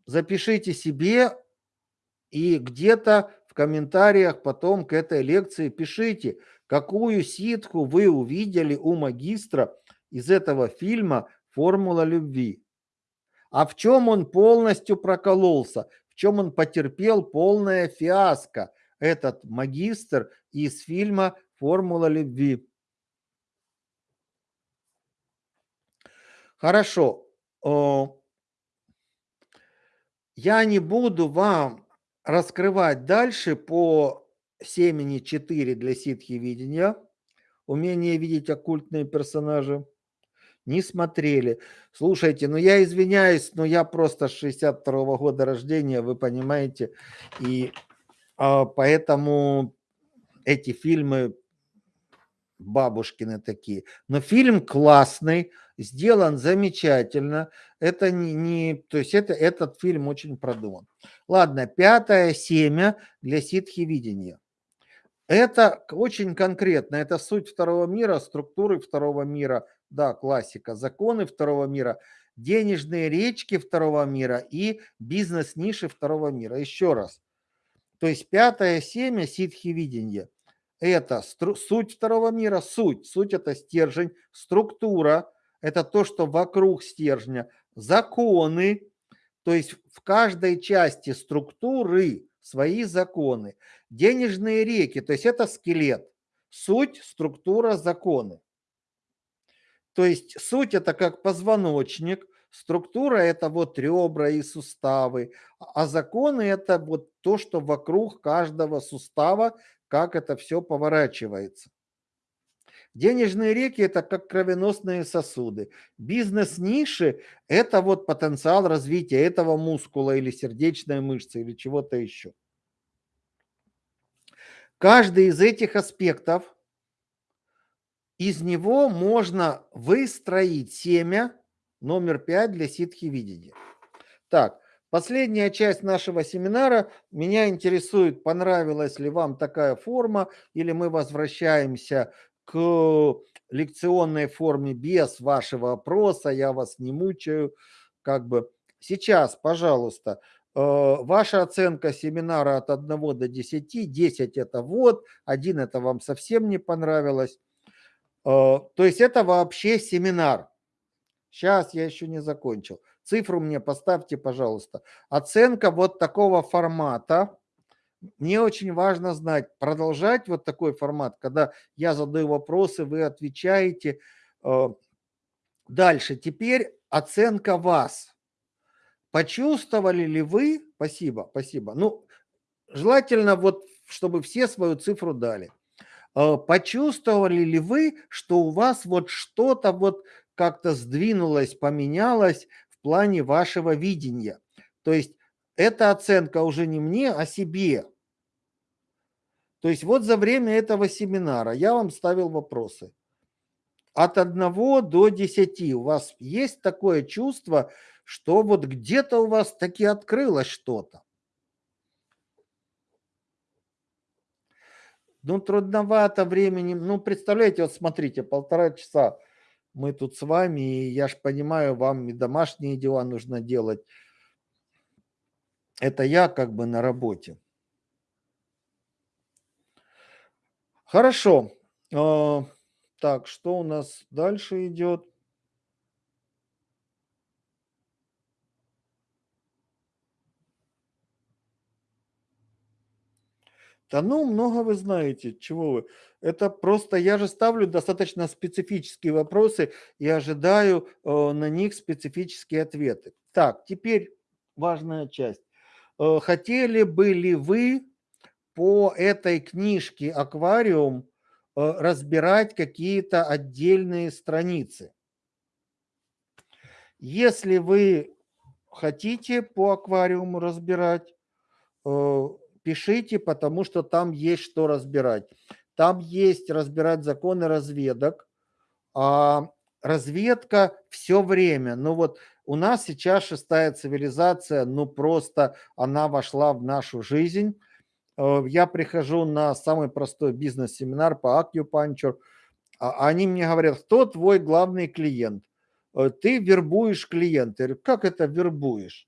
Запишите себе и где-то комментариях потом к этой лекции пишите, какую ситху вы увидели у магистра из этого фильма «Формула любви». А в чем он полностью прокололся, в чем он потерпел полное фиаско, этот магистр из фильма «Формула любви». Хорошо. Я не буду вам раскрывать дальше по семени 4 для ситхи видения, умение видеть оккультные персонажи. Не смотрели. Слушайте, ну я извиняюсь, но я просто 62 -го года рождения, вы понимаете, и а, поэтому эти фильмы бабушкины такие. Но фильм классный, сделан замечательно. Это не, не то есть это, этот фильм очень продуман. Ладно, пятое семя для ситхи-видения. Это очень конкретно, это суть второго мира, структуры второго мира, да, классика, законы второго мира, денежные речки второго мира и бизнес-ниши второго мира. Еще раз. То есть пятое семя ситхи-видения – это суть второго мира, суть. Суть – это стержень, структура – это то, что вокруг стержня, законы, то есть в каждой части структуры свои законы. Денежные реки, то есть это скелет. Суть, структура, законы. То есть суть это как позвоночник, структура это вот ребра и суставы, а законы это вот то, что вокруг каждого сустава, как это все поворачивается. Денежные реки – это как кровеносные сосуды. Бизнес-ниши – это вот потенциал развития этого мускула или сердечной мышцы или чего-то еще. Каждый из этих аспектов, из него можно выстроить семя номер 5 для ситхи видения. Так, последняя часть нашего семинара. Меня интересует, понравилась ли вам такая форма, или мы возвращаемся к лекционной форме без вашего опроса, я вас не мучаю, как бы. Сейчас, пожалуйста, э, ваша оценка семинара от 1 до 10, 10 это вот, 1 это вам совсем не понравилось. Э, то есть это вообще семинар. Сейчас я еще не закончил. Цифру мне поставьте, пожалуйста. Оценка вот такого формата мне очень важно знать, продолжать вот такой формат, когда я задаю вопросы, вы отвечаете. Э, дальше, теперь оценка вас. Почувствовали ли вы, спасибо, спасибо, ну, желательно вот, чтобы все свою цифру дали. Э, почувствовали ли вы, что у вас вот что-то вот как-то сдвинулось, поменялось в плане вашего видения? То есть эта оценка уже не мне, а себе. То есть вот за время этого семинара я вам ставил вопросы. От 1 до 10 у вас есть такое чувство, что вот где-то у вас таки открылось что-то? Ну, трудновато времени. Ну, представляете, вот смотрите, полтора часа мы тут с вами, и я же понимаю, вам и домашние дела нужно делать. Это я как бы на работе. Хорошо. А, так, что у нас дальше идет? Да ну, много вы знаете, чего вы. Это просто, я же ставлю достаточно специфические вопросы и ожидаю э, на них специфические ответы. Так, теперь важная часть. Э, хотели бы ли вы по этой книжке «Аквариум» э, разбирать какие-то отдельные страницы. Если вы хотите по аквариуму разбирать, э, пишите, потому что там есть что разбирать. Там есть разбирать законы разведок, а разведка все время. Ну вот у нас сейчас шестая цивилизация, ну просто она вошла в нашу жизнь. Э, я прихожу на самый простой бизнес-семинар по акупанчур, а они мне говорят, кто твой главный клиент? Э, ты вербуешь клиента. Я говорю, как это вербуешь?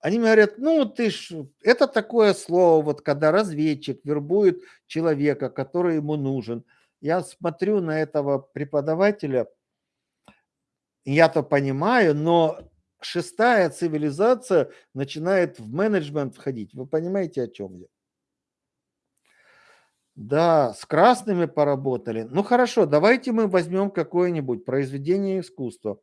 Они мне говорят, ну ты ж, это такое слово, вот когда разведчик вербует человека, который ему нужен. Я смотрю на этого преподавателя, я-то понимаю, но шестая цивилизация начинает в менеджмент входить. Вы понимаете, о чем я? Да, с красными поработали. Ну хорошо, давайте мы возьмем какое-нибудь произведение искусства.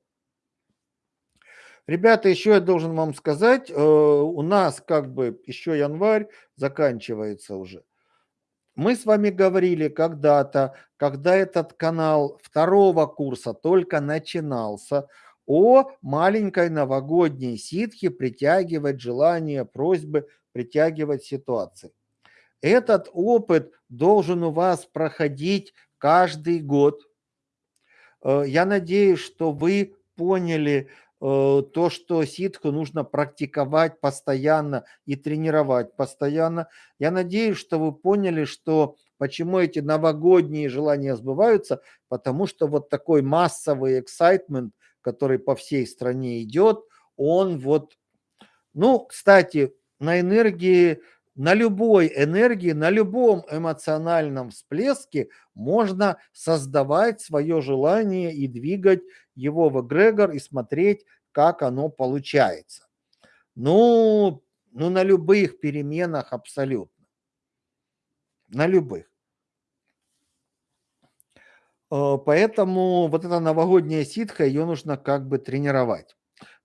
Ребята, еще я должен вам сказать, э, у нас как бы еще январь заканчивается уже. Мы с вами говорили когда-то, когда этот канал второго курса только начинался, о маленькой новогодней ситхе притягивать желания, просьбы, притягивать ситуации. Этот опыт должен у вас проходить каждый год. Э, я надеюсь, что вы поняли, то, что ситху нужно практиковать постоянно и тренировать постоянно. Я надеюсь, что вы поняли, что почему эти новогодние желания сбываются, потому что вот такой массовый эксайтмент, который по всей стране идет, он вот, ну, кстати, на энергии на любой энергии, на любом эмоциональном всплеске можно создавать свое желание и двигать его в эгрегор и смотреть, как оно получается. Ну, ну на любых переменах абсолютно. На любых. Э, поэтому вот эта новогодняя ситха, ее нужно как бы тренировать.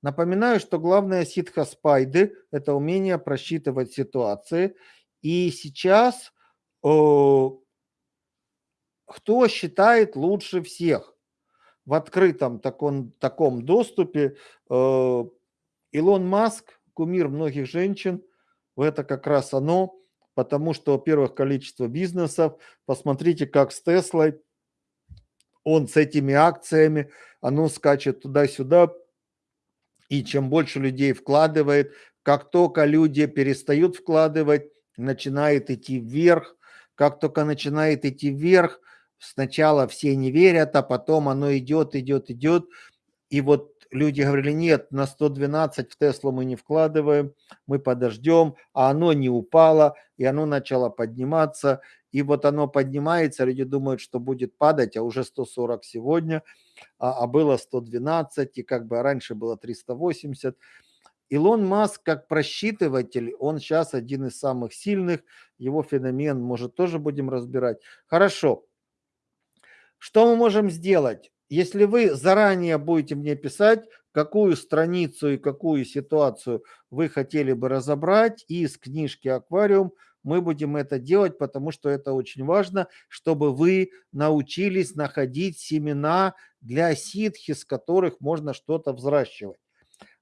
Напоминаю, что главная ситха спайды – это умение просчитывать ситуации. И сейчас э, кто считает лучше всех в открытом таком, таком доступе? Э, Илон Маск, кумир многих женщин, это как раз оно, потому что, во-первых, количество бизнесов, посмотрите, как с Теслой, он с этими акциями, оно скачет туда-сюда, и чем больше людей вкладывает, как только люди перестают вкладывать, начинает идти вверх. Как только начинает идти вверх, сначала все не верят, а потом оно идет, идет, идет. И вот люди говорили, нет, на 112 в Теслу мы не вкладываем, мы подождем, а оно не упало, и оно начало подниматься. И вот оно поднимается, люди думают, что будет падать, а уже 140 сегодня – а, а было 112, и как бы раньше было 380. Илон Маск как просчитыватель, он сейчас один из самых сильных, его феномен, может, тоже будем разбирать. Хорошо. Что мы можем сделать? Если вы заранее будете мне писать, какую страницу и какую ситуацию вы хотели бы разобрать из книжки «Аквариум», мы будем это делать, потому что это очень важно, чтобы вы научились находить семена для ситхи, с которых можно что-то взращивать.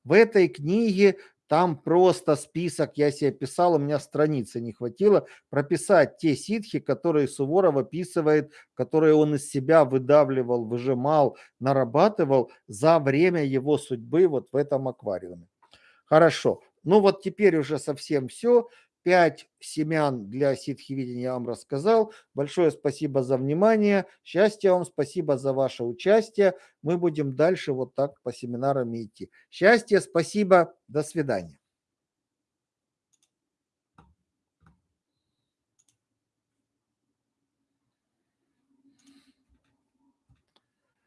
В этой книге там просто список, я себе писал, у меня страницы не хватило, прописать те ситхи, которые Суворов описывает, которые он из себя выдавливал, выжимал, нарабатывал за время его судьбы вот в этом аквариуме. Хорошо. Ну вот теперь уже совсем все. Пять семян для ситхи-видения я вам рассказал. Большое спасибо за внимание. Счастья вам, спасибо за ваше участие. Мы будем дальше вот так по семинарам идти. Счастья, спасибо, до свидания.